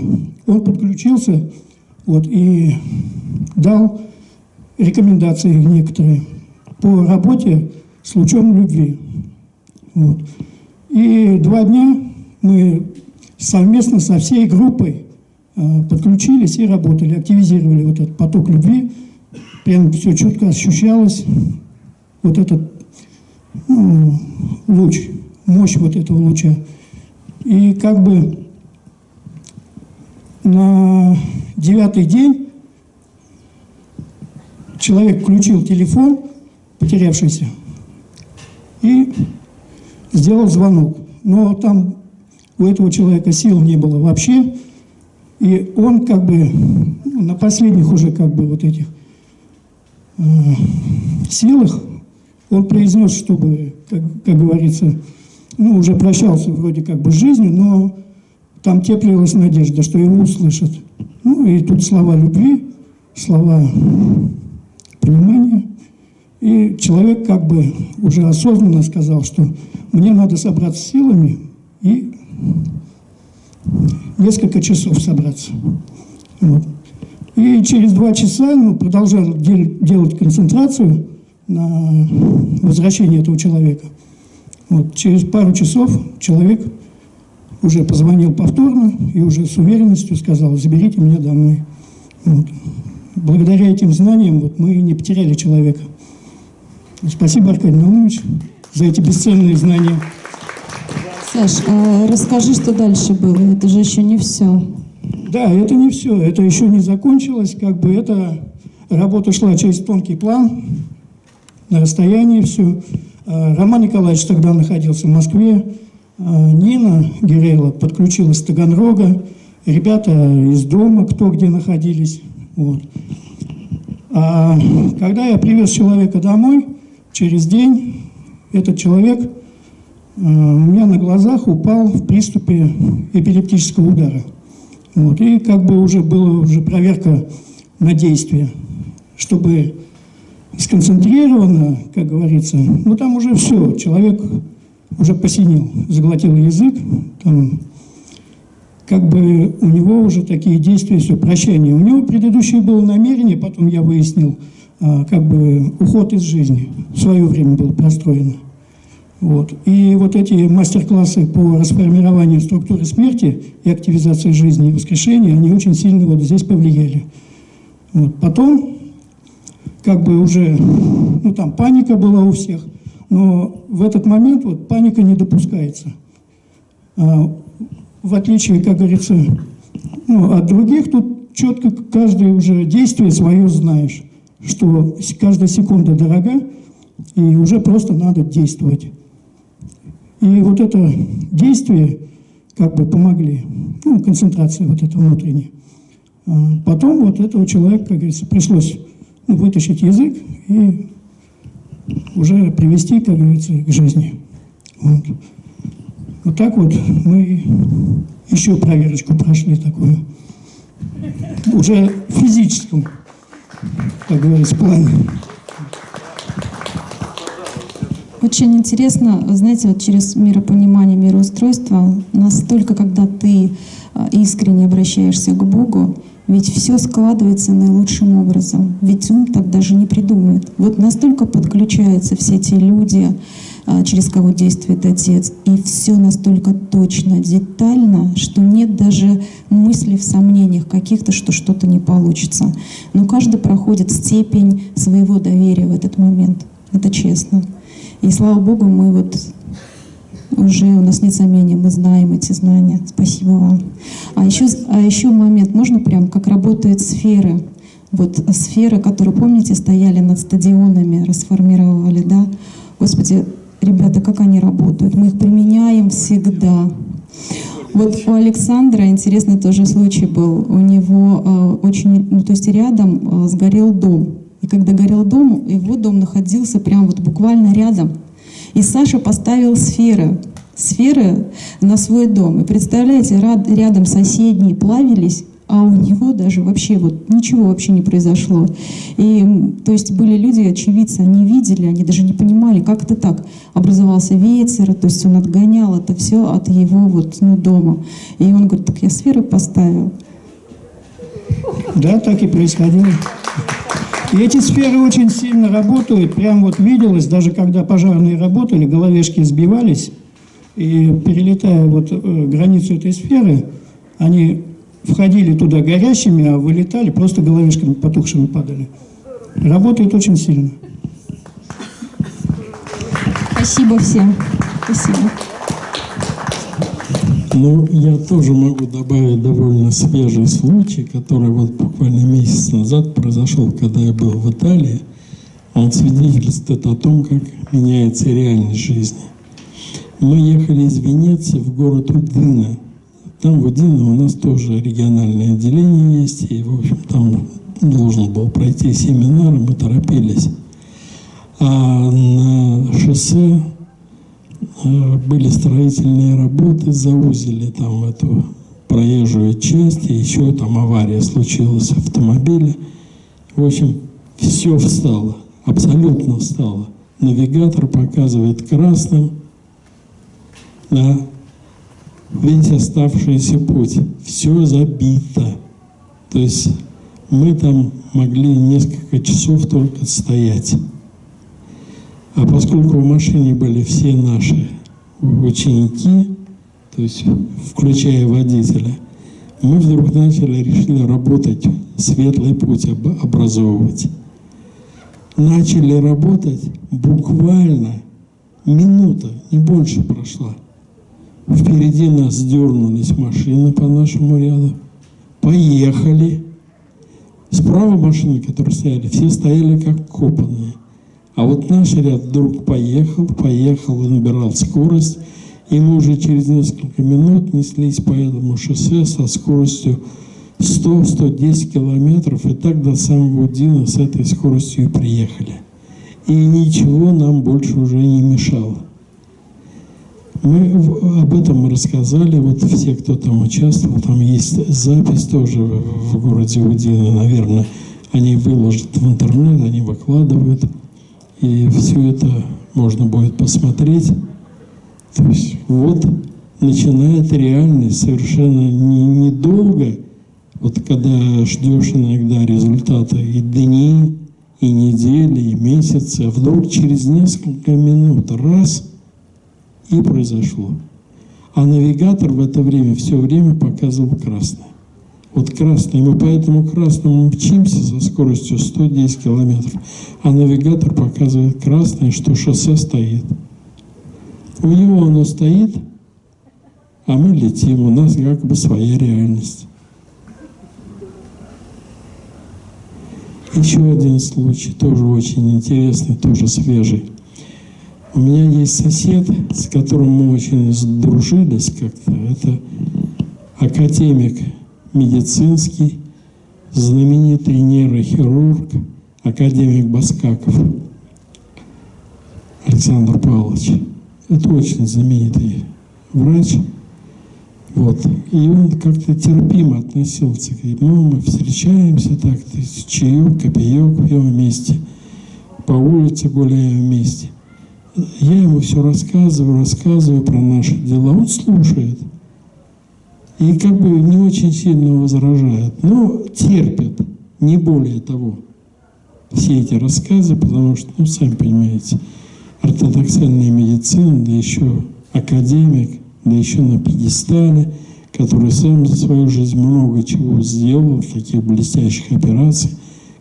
он подключился вот, и дал рекомендации некоторые по работе с лучом любви. Вот. И два дня мы совместно со всей группой э, подключились и работали, активизировали вот этот поток любви. Прям все четко ощущалось, вот этот ну, луч, мощь вот этого луча. И как бы на девятый день человек включил телефон, потерявшийся, и сделал звонок. Но там у этого человека сил не было вообще, и он как бы ну, на последних уже как бы вот этих силах он произнес, чтобы, как, как говорится, ну, уже прощался вроде как бы с жизнью, но там теплилась надежда, что его услышат. Ну, и тут слова любви, слова понимания. И человек как бы уже осознанно сказал, что мне надо собраться силами и несколько часов собраться. Вот. И через два часа ну, продолжал дел- делать концентрацию на возвращение этого человека. Вот. Через пару часов человек уже позвонил повторно и уже с уверенностью сказал, заберите меня домой. Вот. Благодаря этим знаниям вот, мы не потеряли человека. Спасибо, Аркадий Наумович, за эти бесценные знания. Саш, а расскажи, что дальше было. Это же еще не все. Да, это не все, это еще не закончилось, как бы эта работа шла через тонкий план, на расстоянии все. А, Роман Николаевич тогда находился в Москве, а, Нина Гирейла подключилась с Таганрога, ребята из дома, кто где находились. Вот. А когда я привез человека домой, через день этот человек э, у меня на глазах упал в приступе эпилептического удара. Вот. И как бы уже была уже проверка на действие, чтобы сконцентрированно, как говорится, ну там уже все, человек уже посинел, заглотил язык, там как бы у него уже такие действия, все, прощание. У него предыдущее было намерение, потом я выяснил, а, как бы уход из жизни в свое время был простроен. Вот. И вот эти мастер-классы по расформированию структуры смерти и активизации жизни и воскрешения, они очень сильно вот здесь повлияли. Вот. Потом, как бы уже, ну там паника была у всех, но в этот момент вот паника не допускается. А, в отличие, как говорится, ну, от других, тут четко каждое уже действие свое знаешь, что каждая секунда дорога, и уже просто надо действовать. И вот это действие как бы помогли, ну, концентрация вот эта внутренняя. А Потом вот этого человека, как говорится, пришлось ну, вытащить язык и уже привести, как говорится, к жизни. Вот. Вот так вот мы еще проверочку прошли такую. Уже в физическом, как говорится, плане. Очень интересно, знаете, вот через миропонимание, мироустройство, настолько, когда ты а, искренне обращаешься к Богу, ведь все складывается наилучшим образом. Ведь ум так даже не придумает. Вот настолько подключаются все те люди, а, через кого действует Отец, и все настолько точно, детально, что нет даже мысли в сомнениях каких-то, что что-то не получится. Но каждый проходит степень своего доверия в этот момент. Это честно. И слава Богу, мы вот уже у нас нет сомнений, мы знаем эти знания. Спасибо вам. А еще, а еще момент, можно прям, как работают сферы. Вот сферы, которые, помните, стояли над стадионами, расформировали, да? Господи, ребята, как они работают? Мы их применяем всегда. Вот у Александра интересный тоже случай был. У него э, очень, ну то есть рядом э, сгорел дом. И когда горел дом, его дом находился прям вот буквально рядом. И Саша поставил сферы, сферы на свой дом. И представляете, рядом соседние плавились, а у него даже вообще вот ничего вообще не произошло. И то есть были люди, очевидцы, они видели, они даже не понимали, как это так. Образовался ветер, то есть он отгонял это все от его вот ну, дома. И он говорит, так я сферы поставил. Да, так и происходило. И эти сферы очень сильно работают. Прям вот виделось, даже когда пожарные работали, головешки сбивались, и перелетая вот э, границу этой сферы, они входили туда горящими, а вылетали, просто головешками потухшими падали. Работает очень сильно. Спасибо всем. Спасибо. Ну, я тоже могу добавить довольно свежий случай, который вот буквально месяц назад произошел, когда я был в Италии. Он свидетельствует о том, как меняется реальность жизни. Мы ехали из Венеции в город Удина. Там в Удино у нас тоже региональное отделение есть, и, в общем, там должен был пройти семинар, мы торопились. А на шоссе были строительные работы, заузили там эту проезжую часть, и еще там авария случилась в автомобиле. В общем, все встало, абсолютно встало. Навигатор показывает красным да, весь оставшийся путь. Все забито. То есть мы там могли несколько часов только стоять. А поскольку в машине были все наши ученики, то есть включая водителя, мы вдруг начали, решили работать, светлый путь образовывать. Начали работать, буквально минута, не больше прошла. Впереди нас дернулись машины по нашему ряду. Поехали. Справа машины, которые стояли, все стояли как копанные. А вот наш ряд вдруг поехал, поехал и набирал скорость, и мы уже через несколько минут неслись по этому шоссе со скоростью 100-110 километров, и так до самого Дина с этой скоростью и приехали. И ничего нам больше уже не мешало. Мы об этом рассказали, вот все, кто там участвовал, там есть запись тоже в городе Удина, наверное, они выложат в интернет, они выкладывают и все это можно будет посмотреть. То есть вот начинает реальность совершенно недолго, не вот когда ждешь иногда результата и дни, и недели, и месяцы, а вдруг через несколько минут раз и произошло. А навигатор в это время все время показывал красное. Вот красный, мы по этому красному мчимся со скоростью 110 километров, а навигатор показывает красное, что шоссе стоит. У него оно стоит, а мы летим, у нас как бы своя реальность. Еще один случай, тоже очень интересный, тоже свежий. У меня есть сосед, с которым мы очень сдружились как-то. Это академик медицинский, знаменитый нейрохирург, академик Баскаков Александр Павлович. Это очень знаменитый врач. Вот. И он как-то терпимо относился к ему. Мы встречаемся так, чаек, копеек пьем вместе, по улице гуляем вместе. Я ему все рассказываю, рассказываю про наши дела. Он слушает. И как бы не очень сильно возражает, но терпит, не более того. Все эти рассказы, потому что, ну, сами понимаете, ортодоксальная медицина, да еще академик, да еще на пьедестале, который сам за свою жизнь много чего сделал, таких блестящих операций,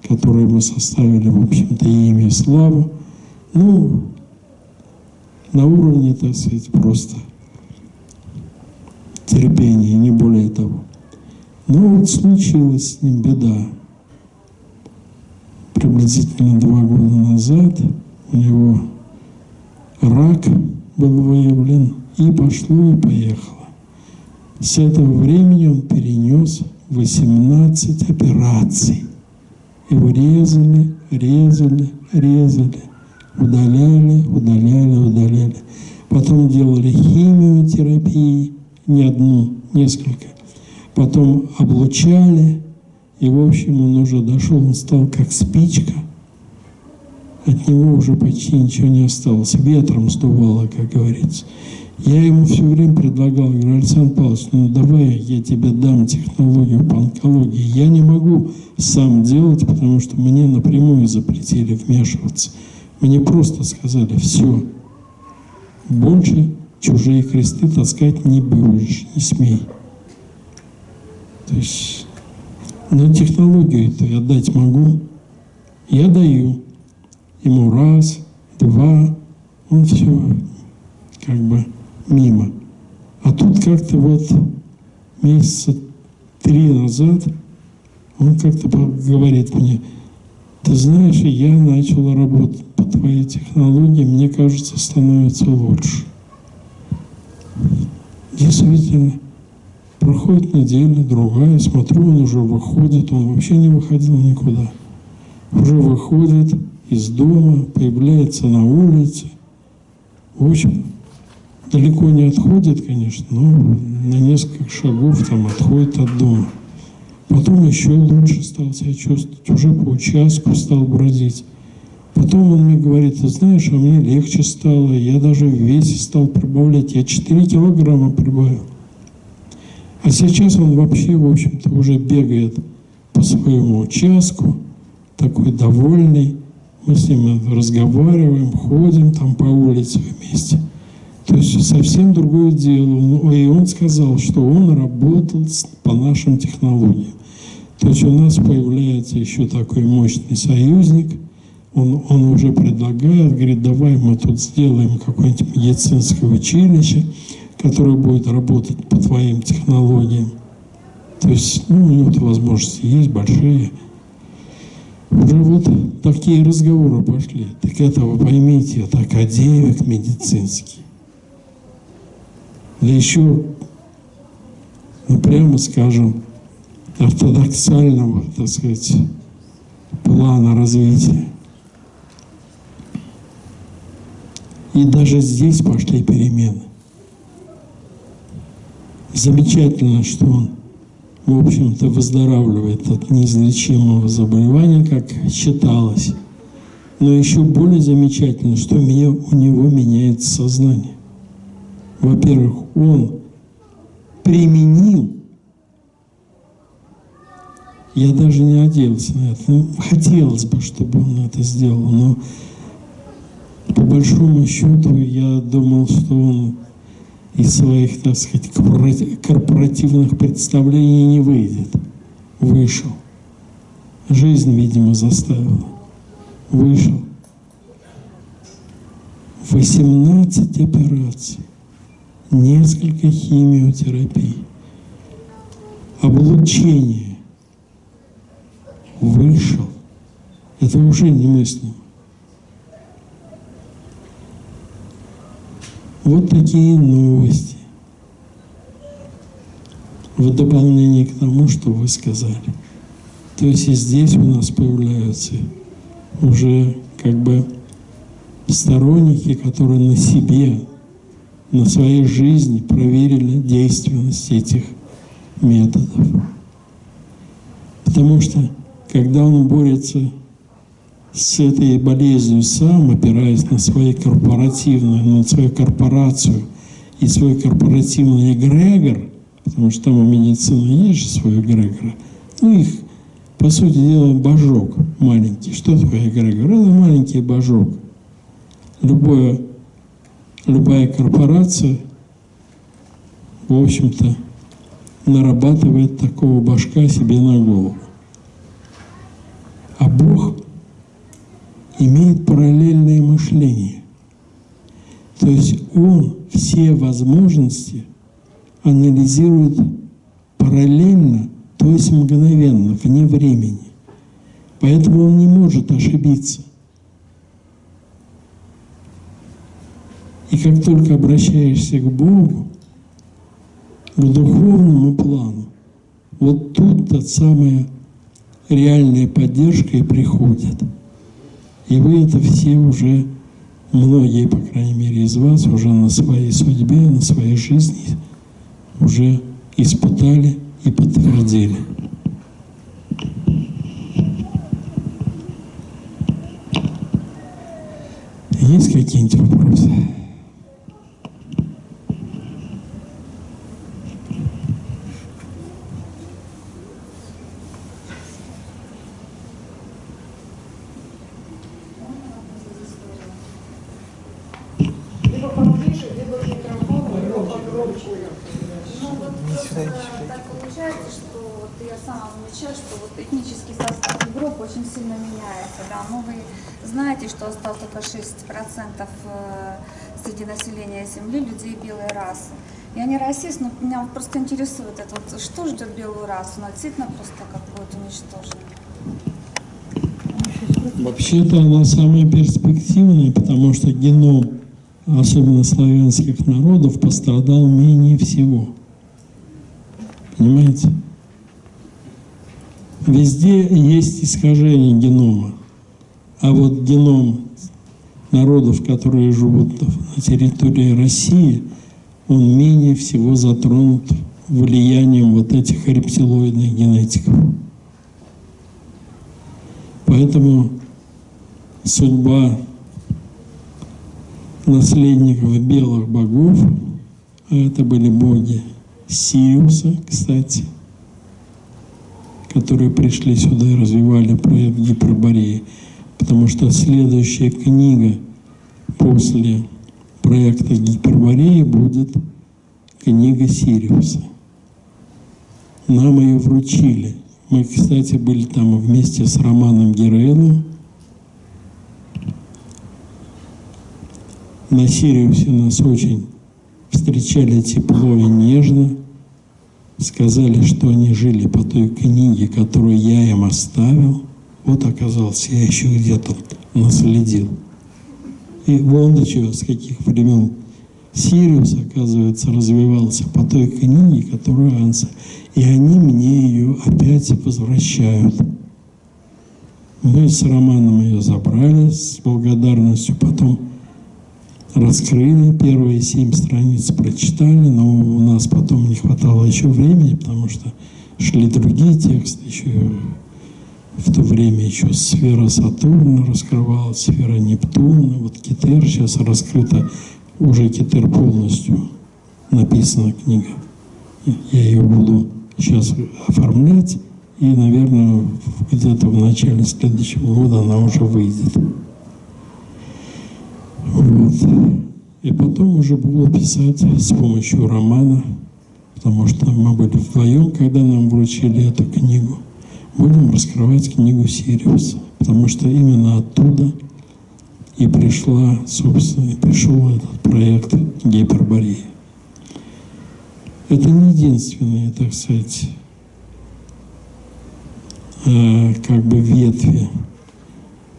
которые мы составили, в общем-то, имя и славу. Ну, на уровне, так сказать, просто терпения, не более того. Но вот случилась с ним беда. Приблизительно два года назад у него рак был выявлен, и пошло, и поехало. С этого времени он перенес 18 операций. Его резали, резали, резали, удаляли, удаляли, удаляли. Потом делали химиотерапии, не одну, несколько. Потом облучали, и, в общем, он уже дошел, он стал как спичка. От него уже почти ничего не осталось. Ветром сдувало, как говорится. Я ему все время предлагал, говорю, Александр Павлович, ну давай я тебе дам технологию по онкологии. Я не могу сам делать, потому что мне напрямую запретили вмешиваться. Мне просто сказали, все, больше чужие кресты таскать не будешь, не смей. То есть, но технологию-то я дать могу. Я даю. Ему раз, два, он все как бы мимо. А тут как-то вот месяца три назад он как-то говорит мне, ты знаешь, я начал работать по твоей технологии, мне кажется, становится лучше. Действительно, проходит неделя, другая, смотрю, он уже выходит, он вообще не выходил никуда. Уже выходит из дома, появляется на улице. В общем, далеко не отходит, конечно, но на несколько шагов там отходит от дома. Потом еще лучше стал себя чувствовать, уже по участку стал бродить. Потом он мне говорит, ты знаешь, а мне легче стало, я даже в весе стал прибавлять, я 4 килограмма прибавил. А сейчас он вообще, в общем-то, уже бегает по своему участку, такой довольный. Мы с ним разговариваем, ходим там по улице вместе. То есть совсем другое дело. Ну, и он сказал, что он работал по нашим технологиям. То есть у нас появляется еще такой мощный союзник, он, он уже предлагает, говорит, давай мы тут сделаем какое-нибудь медицинское училище, которое будет работать по твоим технологиям. То есть, ну, у него возможности есть большие. Уже вот такие разговоры пошли. Так это вы поймите, это академик медицинский да еще, ну прямо скажем, ортодоксального, так сказать, плана развития. И даже здесь пошли перемены. Замечательно, что он, в общем-то, выздоравливает от неизлечимого заболевания, как считалось. Но еще более замечательно, что у него меняется сознание во-первых, он применил, я даже не надеялся на это, ну, хотелось бы, чтобы он это сделал, но по большому счету я думал, что он из своих, так сказать, корпоративных представлений не выйдет. Вышел. Жизнь, видимо, заставила. Вышел. 18 операций несколько химиотерапий, облучение вышел. Это уже немыслимо. Вот такие новости. В дополнение к тому, что вы сказали. То есть и здесь у нас появляются уже как бы сторонники, которые на себе на своей жизни проверили действенность этих методов. Потому что, когда он борется с этой болезнью сам, опираясь на свои корпоративные, на свою корпорацию и свой корпоративный эгрегор, потому что там у медицины есть же свой эгрегор, ну их, по сути дела, божок маленький. Что такое эгрегор? Это маленький божок. Любое, любая корпорация, в общем-то, нарабатывает такого башка себе на голову. А Бог имеет параллельное мышление. То есть Он все возможности анализирует параллельно, то есть мгновенно, вне времени. Поэтому он не может ошибиться. И как только обращаешься к Богу, к духовному плану, вот тут-то самая реальная поддержка и приходит. И вы это все уже, многие, по крайней мере, из вас уже на своей судьбе, на своей жизни уже испытали и подтвердили. Есть какие-нибудь вопросы? Либо поближе, либо к микрофону, либо погромче. Ну вот просто так получается, что вот я сама замечаю, что вот этнический состав групп очень сильно меняется. Да? Ну вы знаете, что осталось только 6% э, среди населения Земли людей белой расы. Я не расист, но меня просто интересует это, вот, что ждет белую расу, она просто как будет уничтожена. Вообще-то она самая перспективная, потому что геном, особенно славянских народов, пострадал менее всего. Понимаете? Везде есть искажение генома. А вот геном народов, которые живут на территории России, он менее всего затронут влиянием вот этих рептилоидных генетиков. Поэтому судьба наследников белых богов, а это были боги Сириуса, кстати, которые пришли сюда и развивали Гипербореи, потому что следующая книга после проекта Гипербореи будет книга Сириуса. Нам ее вручили. Мы, кстати, были там вместе с Романом Герейлом. На Сириусе нас очень встречали тепло и нежно. Сказали, что они жили по той книге, которую я им оставил. Вот оказался, я еще где-то наследил. И вон чего, с каких времен Сириус, оказывается, развивался по той книге, которую Анса. И они мне ее опять возвращают. Мы с Романом ее забрали с благодарностью, потом раскрыли, первые семь страниц прочитали, но у нас потом не хватало еще времени, потому что шли другие тексты, еще в то время еще сфера Сатурна раскрывалась, сфера Нептуна, вот Китер сейчас раскрыта, уже Китер полностью написана книга. Я ее буду сейчас оформлять, и, наверное, где-то в начале следующего года она уже выйдет. Вот. И потом уже буду писать с помощью романа, потому что мы были вдвоем, когда нам вручили эту книгу. Будем раскрывать книгу Сириуса, потому что именно оттуда и пришла, собственно, и пришел этот проект Гипербореи. Это не единственные, так сказать, э, как бы ветви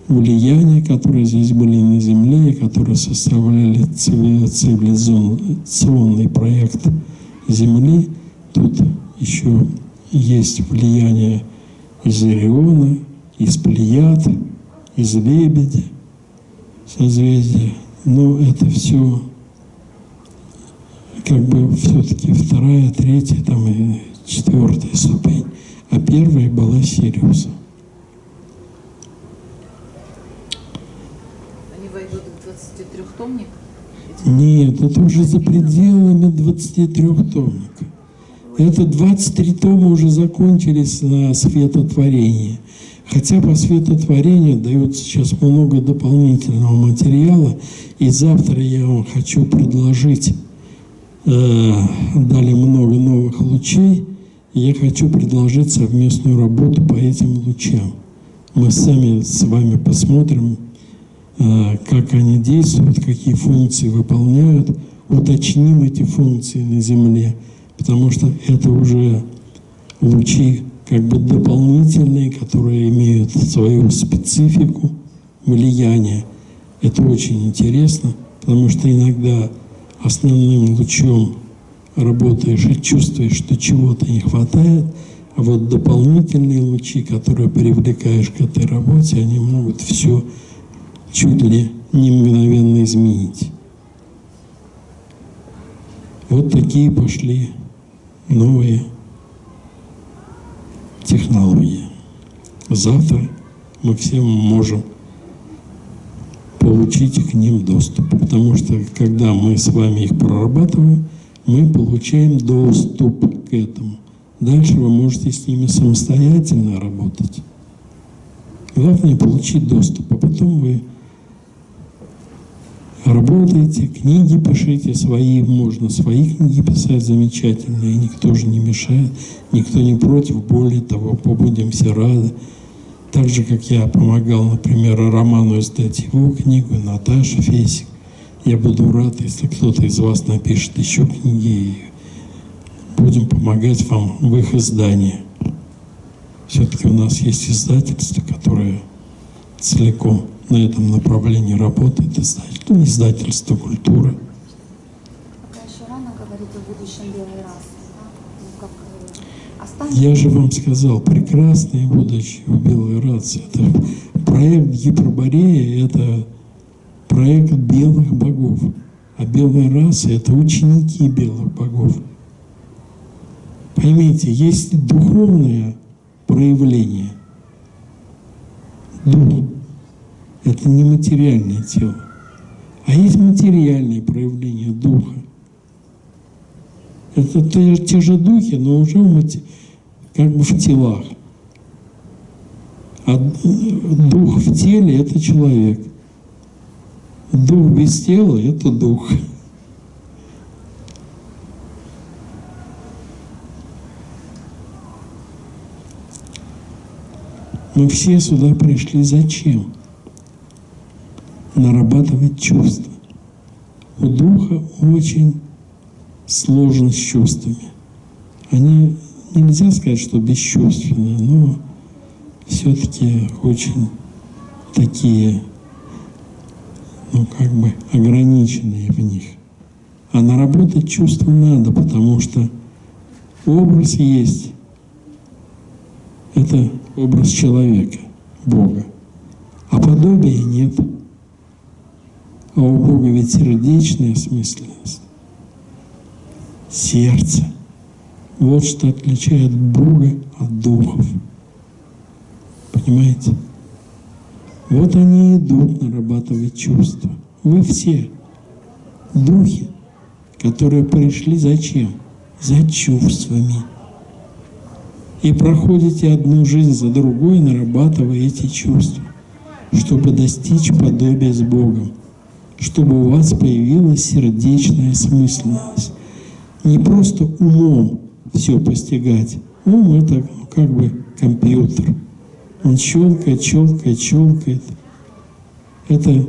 влияния, которые здесь были на Земле, и которые составляли цивилизационный проект Земли. Тут еще есть влияние из Ориона, из Плеяд, из Лебедя, созвездия. Но это все как бы все-таки вторая, третья, там и четвертая ступень. А первая была Сириуса. 23-томник? Нет, это уже за пределами 23 томника. Это 23 тома уже закончились на светотворении. Хотя по светотворению дается сейчас много дополнительного материала, и завтра я вам хочу предложить, э, дали много новых лучей, я хочу предложить совместную работу по этим лучам. Мы сами с вами посмотрим, э, как они действуют, какие функции выполняют, уточним эти функции на Земле, потому что это уже лучи как бы дополнительные, которые имеют свою специфику влияния. Это очень интересно, потому что иногда основным лучом работаешь и чувствуешь, что чего-то не хватает, а вот дополнительные лучи, которые привлекаешь к этой работе, они могут все чуть ли не мгновенно изменить. Вот такие пошли новые технологии. Завтра мы все можем получить к ним доступ, потому что когда мы с вами их прорабатываем, мы получаем доступ к этому. Дальше вы можете с ними самостоятельно работать. Главное получить доступ, а потом вы работаете, книги пишите свои, можно свои книги писать замечательные, никто же не мешает, никто не против, более того, побудем все рады. Так же, как я помогал, например, Роману издать его книгу, Наташа Фесик. Я буду рад, если кто-то из вас напишет еще книги, и будем помогать вам в их издании. Все-таки у нас есть издательство, которое целиком на этом направлении работает, издательство, издательство культуры. Ну, э, Я же вам сказал, прекрасное будущее у белой расы. Это проект Гиперборея, это проект белых богов. А белая раса – это ученики белых богов. Поймите, есть духовное проявление. Дух – это не материальное тело. А есть материальное проявление духа. Это те, те же духи, но уже в как бы в телах. А дух в теле – это человек. Дух без тела – это дух. Мы все сюда пришли зачем? Нарабатывать чувства. У духа очень сложно с чувствами. Они, нельзя сказать, что бесчувственные, но все-таки очень такие, ну как бы ограниченные в них. А наработать чувства надо, потому что образ есть. Это образ человека, Бога. А подобия нет. А у Бога ведь сердечная осмысленность. Сердце. Вот что отличает Бога от духов. Понимаете? Вот они идут нарабатывать чувства. Вы все духи, которые пришли зачем? За чувствами. И проходите одну жизнь за другой, нарабатывая эти чувства, чтобы достичь подобия с Богом, чтобы у вас появилась сердечная смысленность. Не просто умом все постигать. Ум – это как бы компьютер. Он щелкает, щелкает, щелкает. Это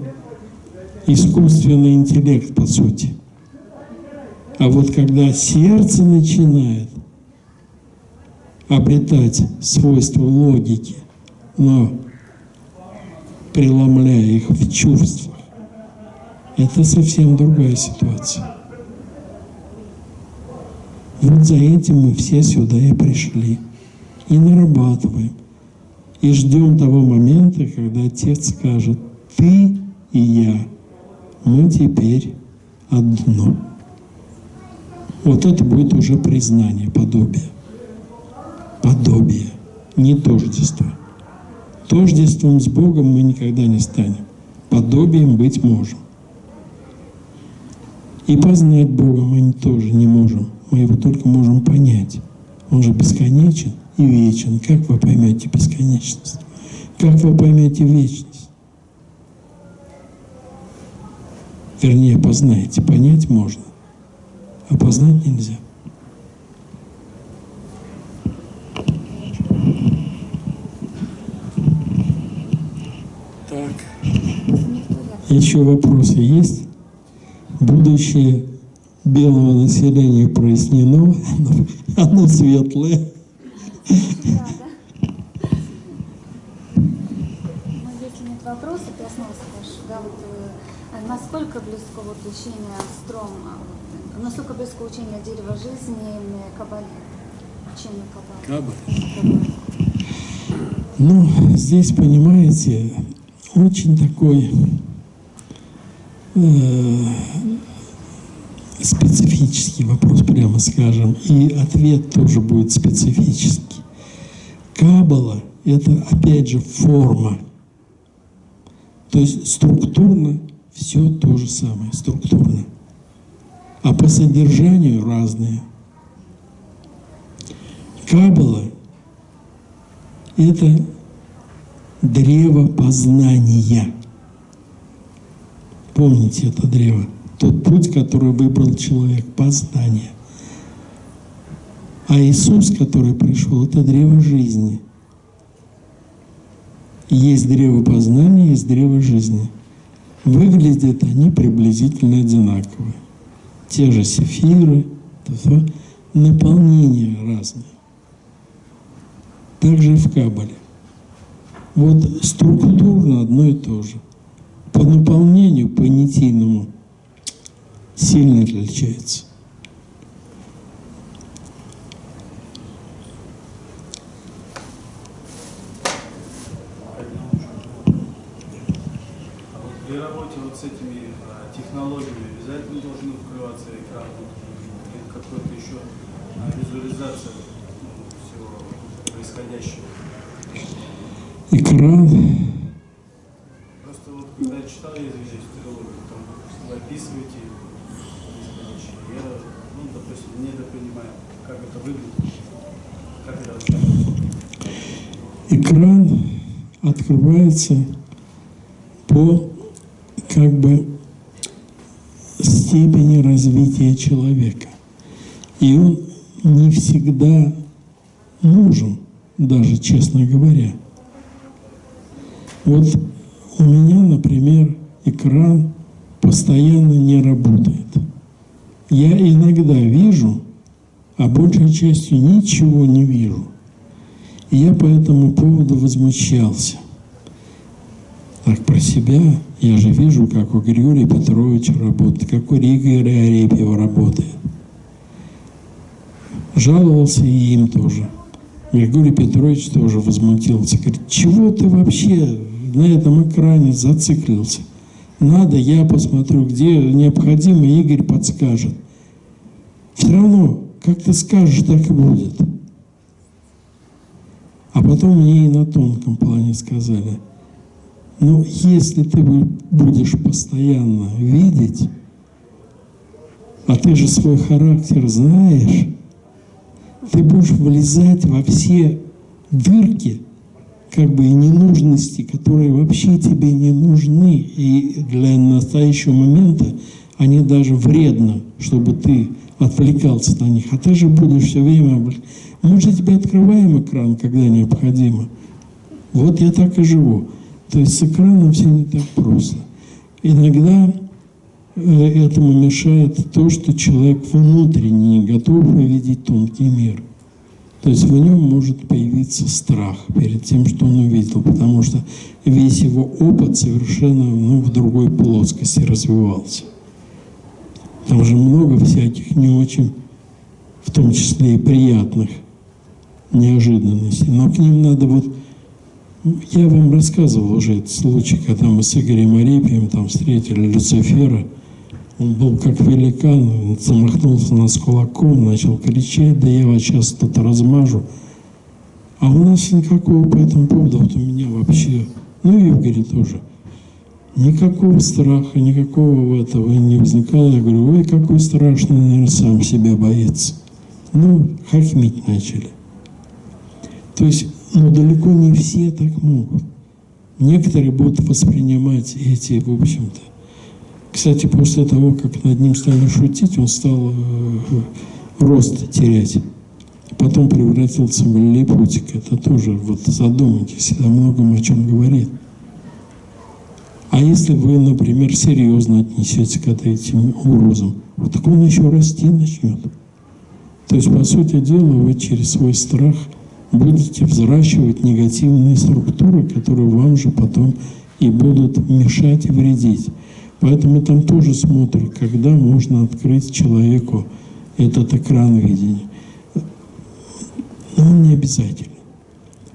искусственный интеллект, по сути. А вот когда сердце начинает обретать свойства логики, но преломляя их в чувствах, это совсем другая ситуация. Вот за этим мы все сюда и пришли. И нарабатываем. И ждем того момента, когда Отец скажет, ты и я, мы теперь одно. Вот это будет уже признание, подобие. Подобие, не тождество. Тождеством с Богом мы никогда не станем. Подобием быть можем. И познать Бога мы тоже не можем. Мы его только можем понять. Он же бесконечен и вечен. Как вы поймете бесконечность? Как вы поймете вечность? Вернее, познаете. Понять можно, а познать нельзя. Так. Еще вопросы есть? Будущее белого населения прояснено, *laughs* оно, светлое. Вопросов, я снова спрошу, да, вот э, насколько близко вот учение Стром, а, вот, насколько близко учение дерева жизни и Кабале, учение Кабале? Ну, здесь, понимаете, очень такой специфический вопрос, прямо скажем, и ответ тоже будет специфический. Кабала – это, опять же, форма. То есть структурно все то же самое, структурно. А по содержанию разные. Кабала – это древо познания. Помните это древо? Тот путь, который выбрал человек, познание. А Иисус, который пришел, это древо жизни. Есть древо познания, есть древо жизни. Выглядят они приблизительно одинаковые. Те же сефиры, наполнение разное. Также в Кабале. Вот структурно одно и то же. По наполнению, понятийному, сильно отличается. А при работе вот с этими а, технологиями обязательно должен открываться экран или какой-то еще а, визуализация ну, всего происходящего. Экран Просто вот когда я читал я здесь теологию, там вы описываете происходящее. Я, ну, допустим, недопонимаю, как это выглядит, как это рассказывается. экран открывается по как бы степени развития человека. И он не всегда нужен, даже честно говоря. Вот у меня, например, экран постоянно не работает. Я иногда вижу, а большей частью ничего не вижу. И я по этому поводу возмущался. Так про себя я же вижу, как у Григория Петровича работает, как у Игоря Арепьева работает. Жаловался и им тоже. Григорий Петрович тоже возмутился. Говорит, чего ты вообще на этом экране зациклился? Надо, я посмотрю, где необходимо, Игорь подскажет. Все равно, как ты скажешь, так и будет. А потом мне и на тонком плане сказали, ну, если ты будешь постоянно видеть, а ты же свой характер знаешь, ты будешь влезать во все дырки, как бы и ненужности, которые вообще тебе не нужны. И для настоящего момента они даже вредно, чтобы ты отвлекался на них. А ты же будешь все время... Мы же тебе открываем экран, когда необходимо. Вот я так и живу. То есть с экраном все не так просто. Иногда э, этому мешает то, что человек внутренне не готов увидеть тонкий мир. То есть в нем может появиться страх перед тем, что он увидел, потому что весь его опыт совершенно ну, в другой плоскости развивался. Там же много всяких не очень, в том числе и приятных неожиданностей. Но к ним надо вот... Я вам рассказывал уже этот случай, когда мы с Игорем Арепием там встретили Люцифера. Он был как великан, он замахнулся нас кулаком, начал кричать, да я вас сейчас тут размажу. А у нас никакого по этому поводу, вот у меня вообще, ну и Игоря тоже, Никакого страха, никакого этого не возникало. Я говорю, ой, какой страшный, наверное, сам себя боится. Ну, хохмить начали. То есть, ну, далеко не все так могут. Некоторые будут воспринимать эти, в общем-то. Кстати, после того, как над ним стали шутить, он стал э, рост терять. Потом превратился в липутик. Это тоже, вот задумайтесь, это многом о чем говорит. А если вы, например, серьезно отнесетесь к этим угрозам, вот так он еще расти начнет. То есть, по сути дела, вы через свой страх будете взращивать негативные структуры, которые вам же потом и будут мешать и вредить. Поэтому там тоже смотрят, когда можно открыть человеку этот экран видения. Но не обязательно.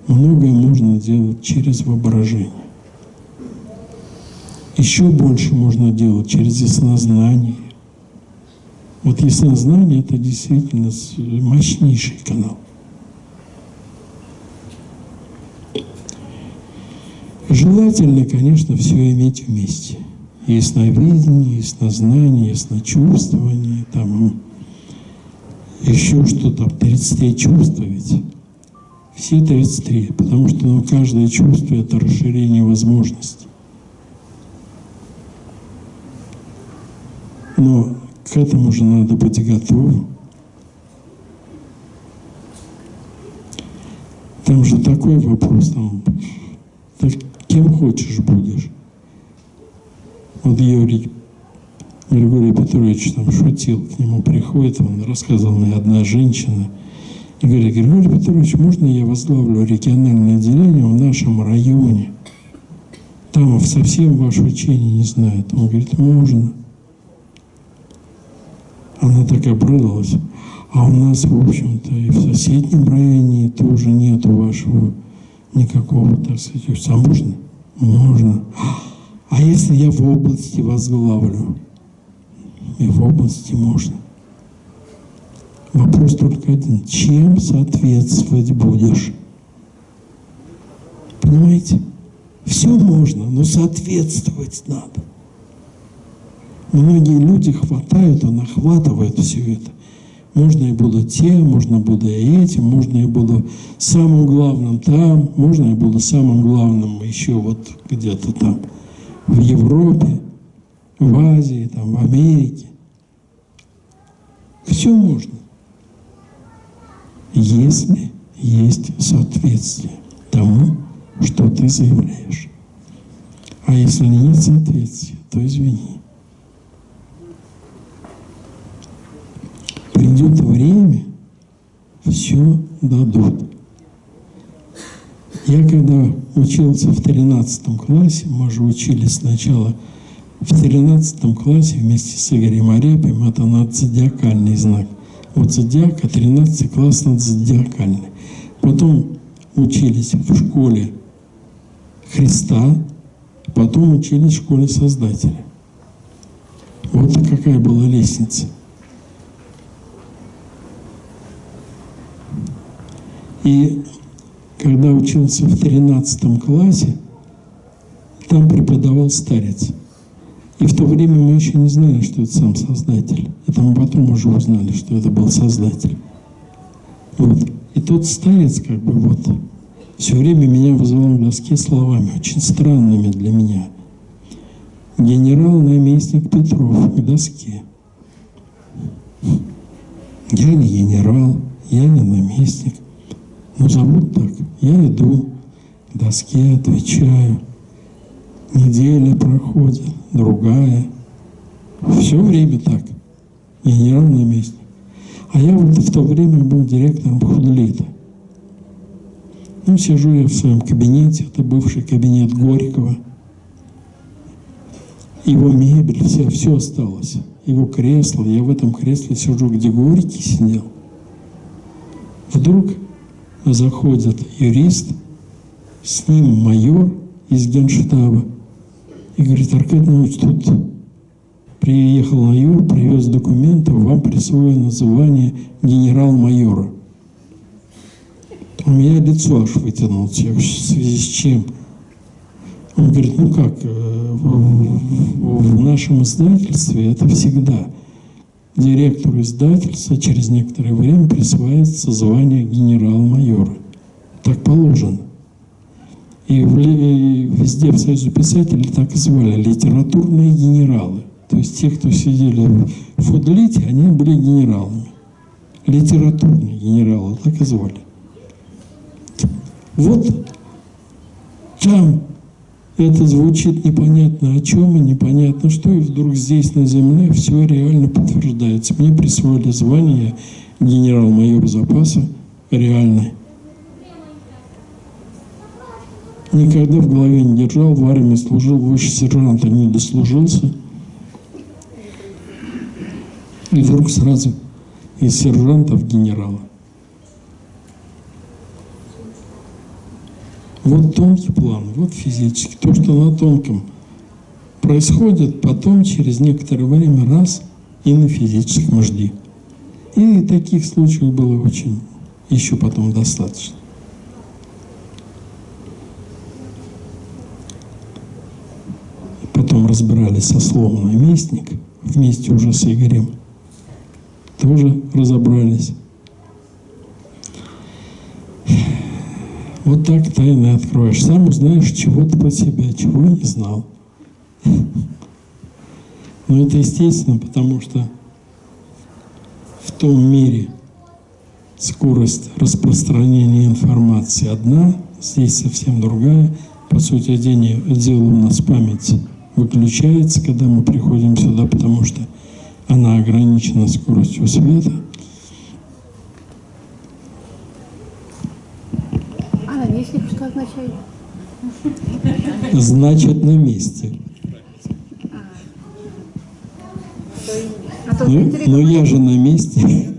Многое можно делать через воображение. Еще больше можно делать через яснознание. Вот яснознание – это действительно мощнейший канал. Желательно, конечно, все иметь вместе. Ясновидение, яснознание, ясночувствование, там еще что-то, 33 чувства ведь. Все 33, потому что ну, каждое чувство – это расширение возможностей. Но к этому же надо быть готовым. Там же такой вопрос, там, так кем хочешь будешь. Вот Юрий Григорий Петрович там шутил, к нему приходит, он рассказывал мне одна женщина, и говорит, Григорий Петрович, можно я возглавлю региональное отделение в нашем районе? Там совсем ваше учение не знают. Он говорит, можно. Она так обрадовалась. А у нас, в общем-то, и в соседнем районе тоже нету вашего никакого, так сказать, а можно? Можно. А если я в области возглавлю? И в области можно. Вопрос только один. Чем соответствовать будешь? Понимаете? Все можно, но соответствовать надо. Многие люди хватают, а нахватывают все это. Можно и буду тем, можно буду и этим, можно и буду самым главным там, можно и буду самым главным еще вот где-то там в Европе, в Азии, там, в Америке. Все можно, если есть соответствие тому, что ты заявляешь. А если нет соответствия, то извини. Придет время, все дадут. Я когда учился в 13 классе, мы же учились сначала в 13 классе вместе с Игорем Арепием, это надзодиакальный знак. Вот зодиака, 13 класс надзодиакальный. Потом учились в школе Христа, потом учились в школе Создателя. Вот какая была лестница. И когда учился в 13 классе, там преподавал старец. И в то время мы еще не знали, что это сам Создатель. Это мы потом уже узнали, что это был Создатель. Вот. И тот старец, как бы вот, все время меня вызывал к доске словами, очень странными для меня. Генерал-наместник Петров к доске. Я не генерал, я не наместник. Ну, зовут так. Я иду к доске, отвечаю. Неделя проходит, другая. Все время так. Генерал-наместник. А я вот в то время был директором худлита. Ну, сижу я в своем кабинете, это бывший кабинет Горького. Его мебель, все, все осталось. Его кресло, я в этом кресле сижу, где Горький сидел. Вдруг заходит юрист, с ним майор из генштаба, и говорит, Аркадий Иванович, тут приехал майор, привез документы, вам присвоено называние генерал-майора. У меня лицо аж вытянулось, я в связи с чем? Он говорит, ну как, э, в нашем издательстве это всегда директору издательства через некоторое время присваивается звание генерал-майора. Так положено. И, в, и везде в Союзе писателей так и звали литературные генералы. То есть те, кто сидели в фудлите, они были генералами. Литературные генералы, так и звали. Вот там это звучит непонятно о чем и непонятно что, и вдруг здесь на земле все реально подтверждается. Мне присвоили звание генерал-майор запаса реальный. Никогда в голове не держал, в армии служил, выше сержанта не дослужился. И вдруг сразу из сержанта в генерала. Вот тонкий план, вот физический. То, что на тонком происходит, потом через некоторое время раз и на физическом жди. И таких случаев было очень, еще потом достаточно. Потом разбирались со словом «наместник», вместе уже с Игорем. Тоже разобрались. Вот так тайны откроешь. Сам узнаешь чего-то про себя, чего не знал. *laughs* Но это естественно, потому что в том мире скорость распространения информации одна, здесь совсем другая. По сути дела у нас память выключается, когда мы приходим сюда, потому что она ограничена скоростью света. А наместник что означает? Значит, на месте. А Ну, ну я же на месте. Вот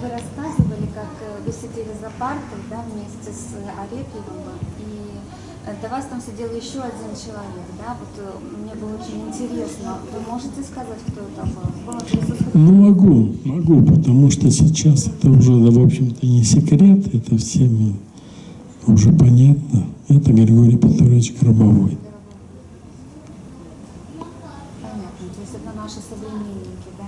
вы рассказывали, как э, вы сидели за партой, да, вместе с Арефьевым, э, до вас там сидел еще один человек, да, вот э, мне было очень интересно, вы можете сказать, кто это был? Ну, могу, могу, потому что сейчас это уже, да, в общем-то, не секрет, это всем уже понятно. Это Григорий Петрович Гробовой. Понятно, то есть это наши современники, да?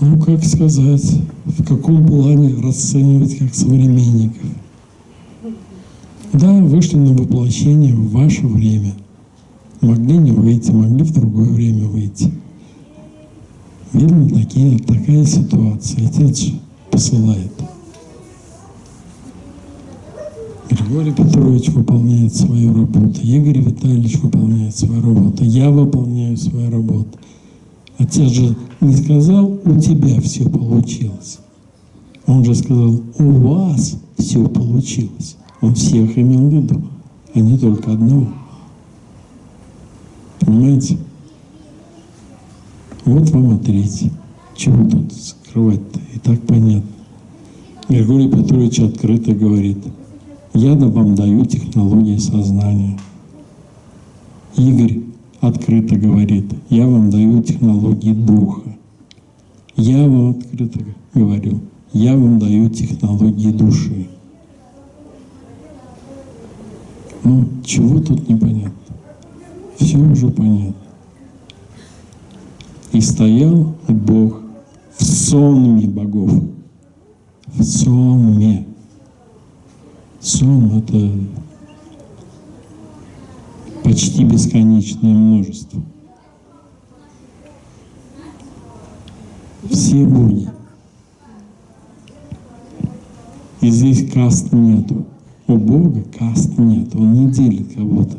Ну, как сказать, в каком плане расценивать как современников? Да, вышли на воплощение в ваше время. Могли не выйти, могли в другое время выйти. Видно, такие, такая ситуация. Отец посылает. Григорий Петрович выполняет свою работу, Игорь Витальевич выполняет свою работу, я выполняю свою работу. Отец же не сказал, у тебя все получилось. Он же сказал, у вас все получилось. Он всех имел в виду, а не только одного. Понимаете? Вот вам третий. Чего тут скрывать-то? И так понятно. Григорий Петрович открыто говорит, я вам даю технологии сознания. Игорь открыто говорит, я вам даю технологии духа. Я вам открыто говорю, я вам даю технологии души. Ну, чего тут непонятно? Все уже понятно. И стоял Бог в сонме богов. В сонме. Сон — это почти бесконечное множество. Все боги. И здесь каст нету. У Бога каст нет, Он не делит кого-то.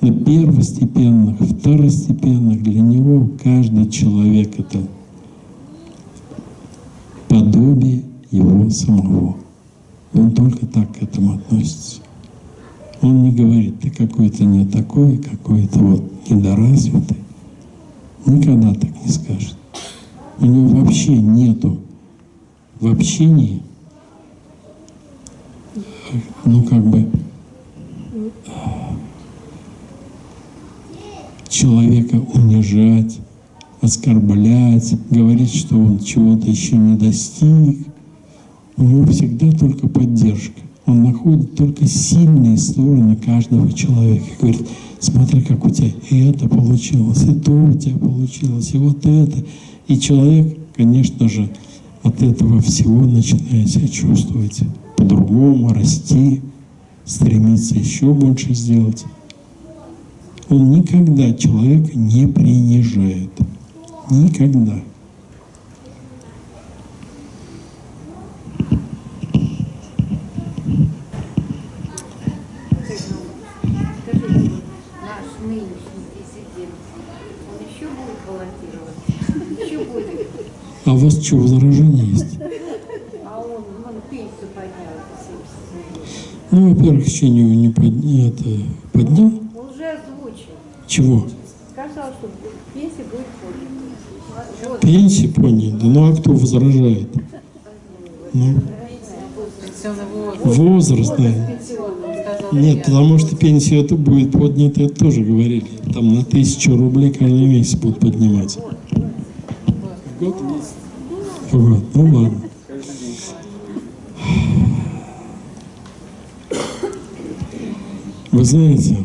На первостепенных, второстепенных для Него каждый человек — это подобие Его самого. Он только так к этому относится. Он не говорит, ты какой-то не такой, какой-то вот недоразвитый. Никогда так не скажет. У него вообще нету в общении, ну как бы, человека унижать, оскорблять, говорить, что он чего-то еще не достиг. У него всегда только поддержка. Он находит только сильные стороны каждого человека. Говорит, смотри, как у тебя и это получилось, и то у тебя получилось, и вот это. И человек, конечно же, от этого всего начинает себя чувствовать по-другому, расти, стремиться еще больше сделать. Он никогда человека не принижает. Никогда. А у вас что, возражения есть? Он, он пенсию поднял в 77 Ну, во-первых, еще не, не подня- это, поднял. Он уже озвучил. Чего? Сказал, что пенсия будет поднята. Подняли. Да ну а кто возражает? Ну, возраст, да. Нет, потому что пенсия это будет поднята, это тоже говорили. Там на тысячу рублей каждый месяц будут поднимать. Вот, ну ладно. Вы знаете,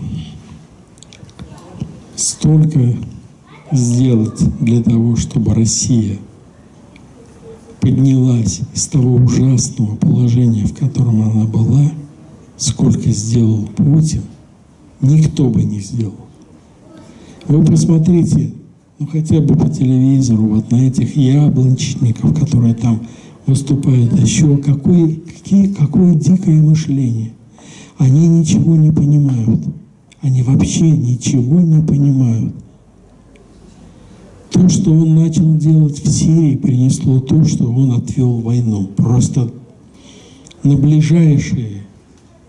столько сделать для того, чтобы Россия поднялась из того ужасного положения, в котором она была, сколько сделал Путин, никто бы не сделал. Вы посмотрите, ну хотя бы по телевизору, вот на этих яблончников, которые там выступают, еще какое, какие, какое дикое мышление. Они ничего не понимают. Они вообще ничего не понимают. То, что он начал делать в Сирии, принесло то, что он отвел войну. Просто на ближайшие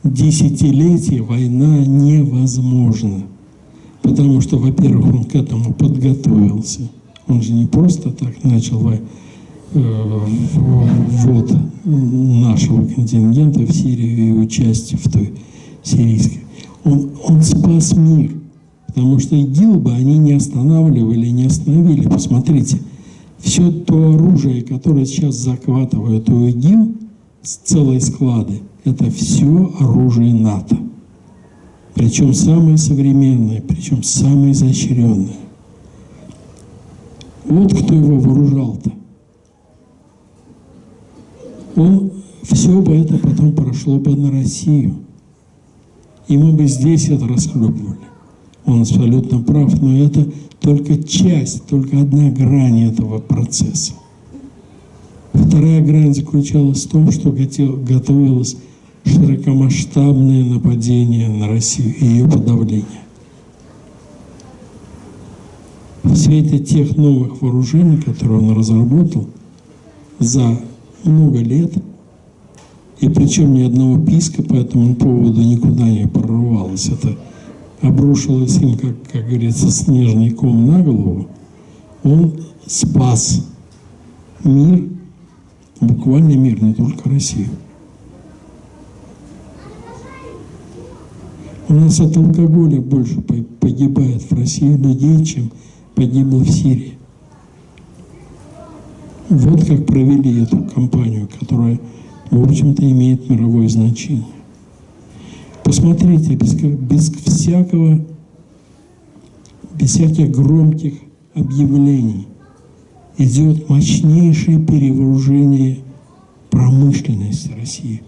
десятилетия война невозможна. Потому что, во-первых, он к этому подготовился. Он же не просто так начал во- э, ввод нашего контингента в Сирию и участие в той сирийской. Он, он спас мир. Потому что ИГИЛ бы они не останавливали, не остановили. Посмотрите, все то оружие, которое сейчас захватывают у ИГИЛ, с целые склады, это все оружие НАТО. Причем самые современные, причем самые изощренные. Вот кто его вооружал-то. Он все бы это потом прошло бы на Россию. И мы бы здесь это расхлебывали. Он абсолютно прав, но это только часть, только одна грань этого процесса. Вторая грань заключалась в том, что готовилось широкомасштабное нападение на Россию и ее подавление. В свете тех новых вооружений, которые он разработал за много лет, и причем ни одного писка по этому поводу никуда не прорвалось, это обрушилось им, как, как говорится, снежный ком на голову, он спас мир, буквально мир, не только Россию. У нас от алкоголя больше по- погибает в России людей, чем погибло в Сирии. Вот как провели эту кампанию, которая, в общем-то, имеет мировое значение. Посмотрите, без, без всякого, без всяких громких объявлений идет мощнейшее перевооружение промышленности России.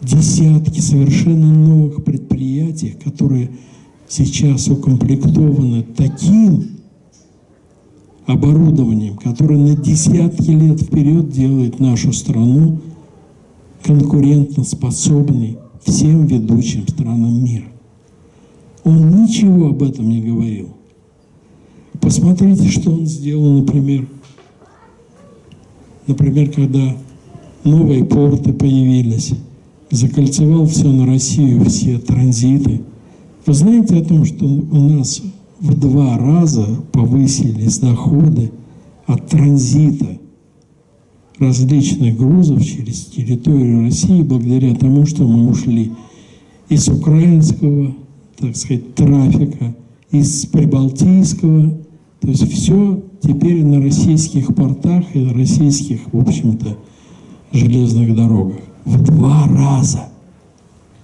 Десятки совершенно новых предприятий, которые сейчас укомплектованы таким оборудованием, которое на десятки лет вперед делает нашу страну конкурентоспособной всем ведущим странам мира. Он ничего об этом не говорил. Посмотрите, что он сделал, например, например, когда новые порты появились, закольцевал все на Россию, все транзиты. Вы знаете о том, что у нас в два раза повысились доходы от транзита различных грузов через территорию России благодаря тому, что мы ушли из украинского, так сказать, трафика, из прибалтийского. То есть все теперь на российских портах и на российских, в общем-то, железных дорогах. В два раза.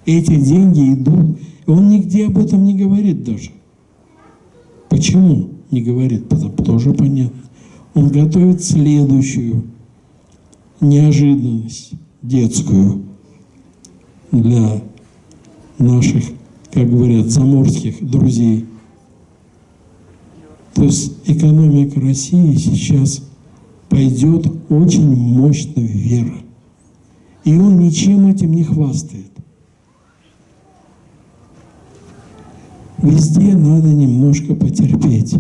Эти деньги идут. Он нигде об этом не говорит даже. Почему не говорит? Тоже понятно. Он готовит следующую неожиданность детскую для наших, как говорят, заморских друзей. То есть экономика России сейчас пойдет очень мощно вверх. И он ничем этим не хвастает. Везде надо немножко потерпеть.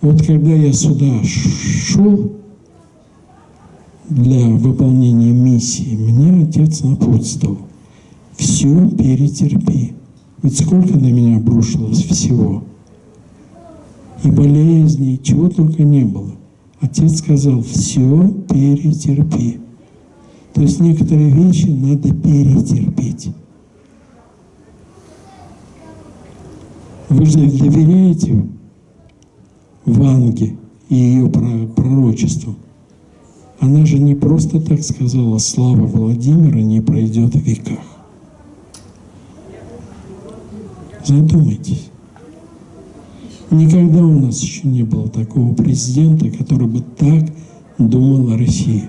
Вот когда я сюда шел для выполнения миссии, мне отец напутствовал. Все перетерпи. Ведь сколько на меня обрушилось всего. И болезней, чего только не было. Отец сказал, все перетерпи. То есть некоторые вещи надо перетерпеть. Вы же доверяете Ванге и ее пророчеству. Она же не просто так сказала, слава Владимира не пройдет в веках. Задумайтесь. Никогда у нас еще не было такого президента, который бы так думал о России.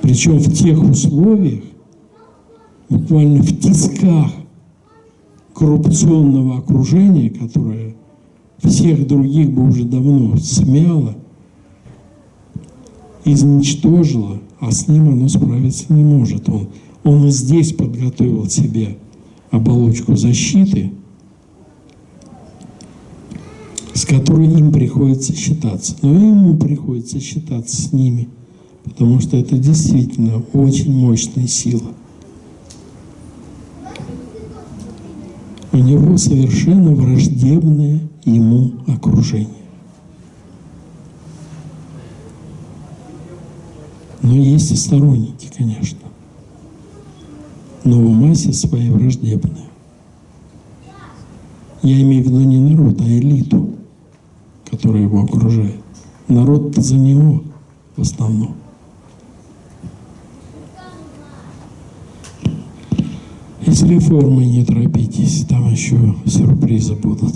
Причем в тех условиях, буквально в тисках коррупционного окружения, которое всех других бы уже давно смяло, изничтожило, а с ним оно справиться не может. Он, он и здесь подготовил себе оболочку защиты, с которой им приходится считаться. Но ему приходится считаться с ними, потому что это действительно очень мощная сила. У него совершенно враждебное ему окружение. Но есть и сторонники, конечно. Но в массе своей враждебные. Я имею в виду не народ, а элиту, которая его окружает. Народ за него в основном. И с реформой не торопитесь, там еще сюрпризы будут.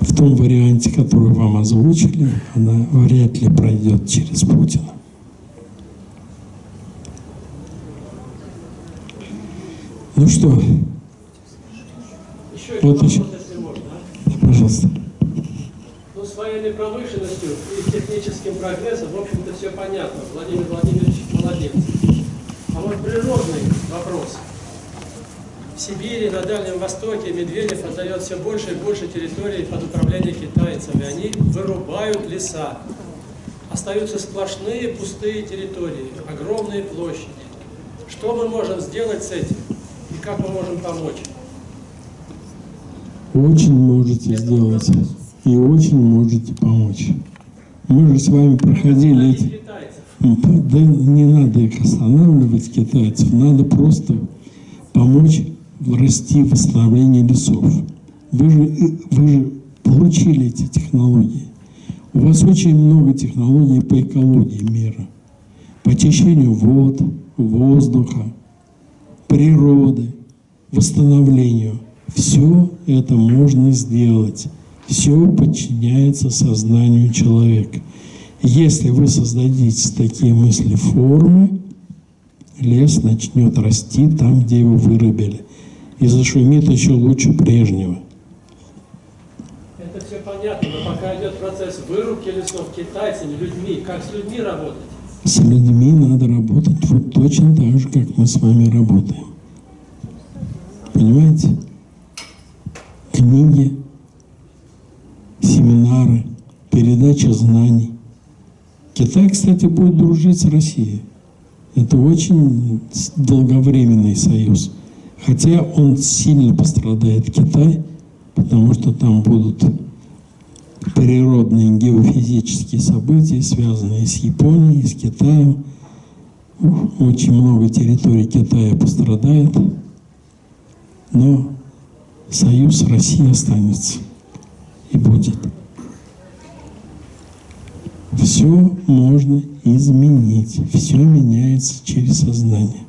В том варианте, который вам озвучили, она вряд ли пройдет через Путина. Ну что? Еще вот еще. если можно. а? Пожалуйста. Ну, с военной промышленностью и техническим прогрессом, в общем-то, все понятно. Владимир Владимирович молодец. А вот природный вопрос. В Сибири, на Дальнем Востоке Медведев отдает все больше и больше территорий под управление китайцами. Они вырубают леса. Остаются сплошные пустые территории, огромные площади. Что мы можем сделать с этим? И как мы можем помочь? Очень можете сделать и очень можете помочь. Мы же с вами проходили эти... Китайцев. Да не надо их останавливать, китайцев, надо просто помочь расти восстановление лесов. Вы же, вы же получили эти технологии. У вас очень много технологий по экологии мира, по очищению вод, воздуха, природы, восстановлению. Все это можно сделать. Все подчиняется сознанию человека. Если вы создадите такие мысли формы, лес начнет расти там, где его вырубили. И зашумит еще лучше прежнего. Это все понятно, но пока идет процесс вырубки лесов китайцами, людьми, как с людьми работать? С людьми надо работать вот точно так же, как мы с вами работаем. Понимаете? Книги, семинары, передача знаний. Китай, кстати, будет дружить с Россией. Это очень долговременный союз. Хотя он сильно пострадает, Китай, потому что там будут природные геофизические события, связанные с Японией, с Китаем. Очень много территорий Китая пострадает. Но Союз России останется и будет. Все можно изменить, все меняется через сознание.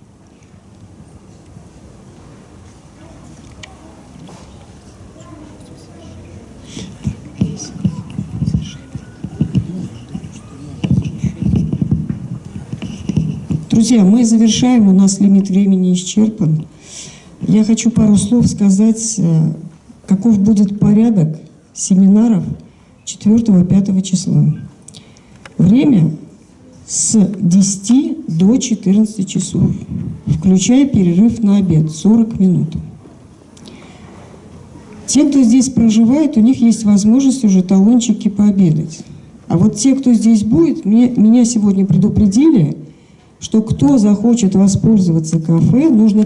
Друзья, мы завершаем, у нас лимит времени исчерпан. Я хочу пару слов сказать, э, каков будет порядок семинаров 4-5 числа. Время с 10 до 14 часов, включая перерыв на обед 40 минут. Те, кто здесь проживает, у них есть возможность уже талончики пообедать. А вот те, кто здесь будет, мне, меня сегодня предупредили, что кто захочет воспользоваться кафе, нужно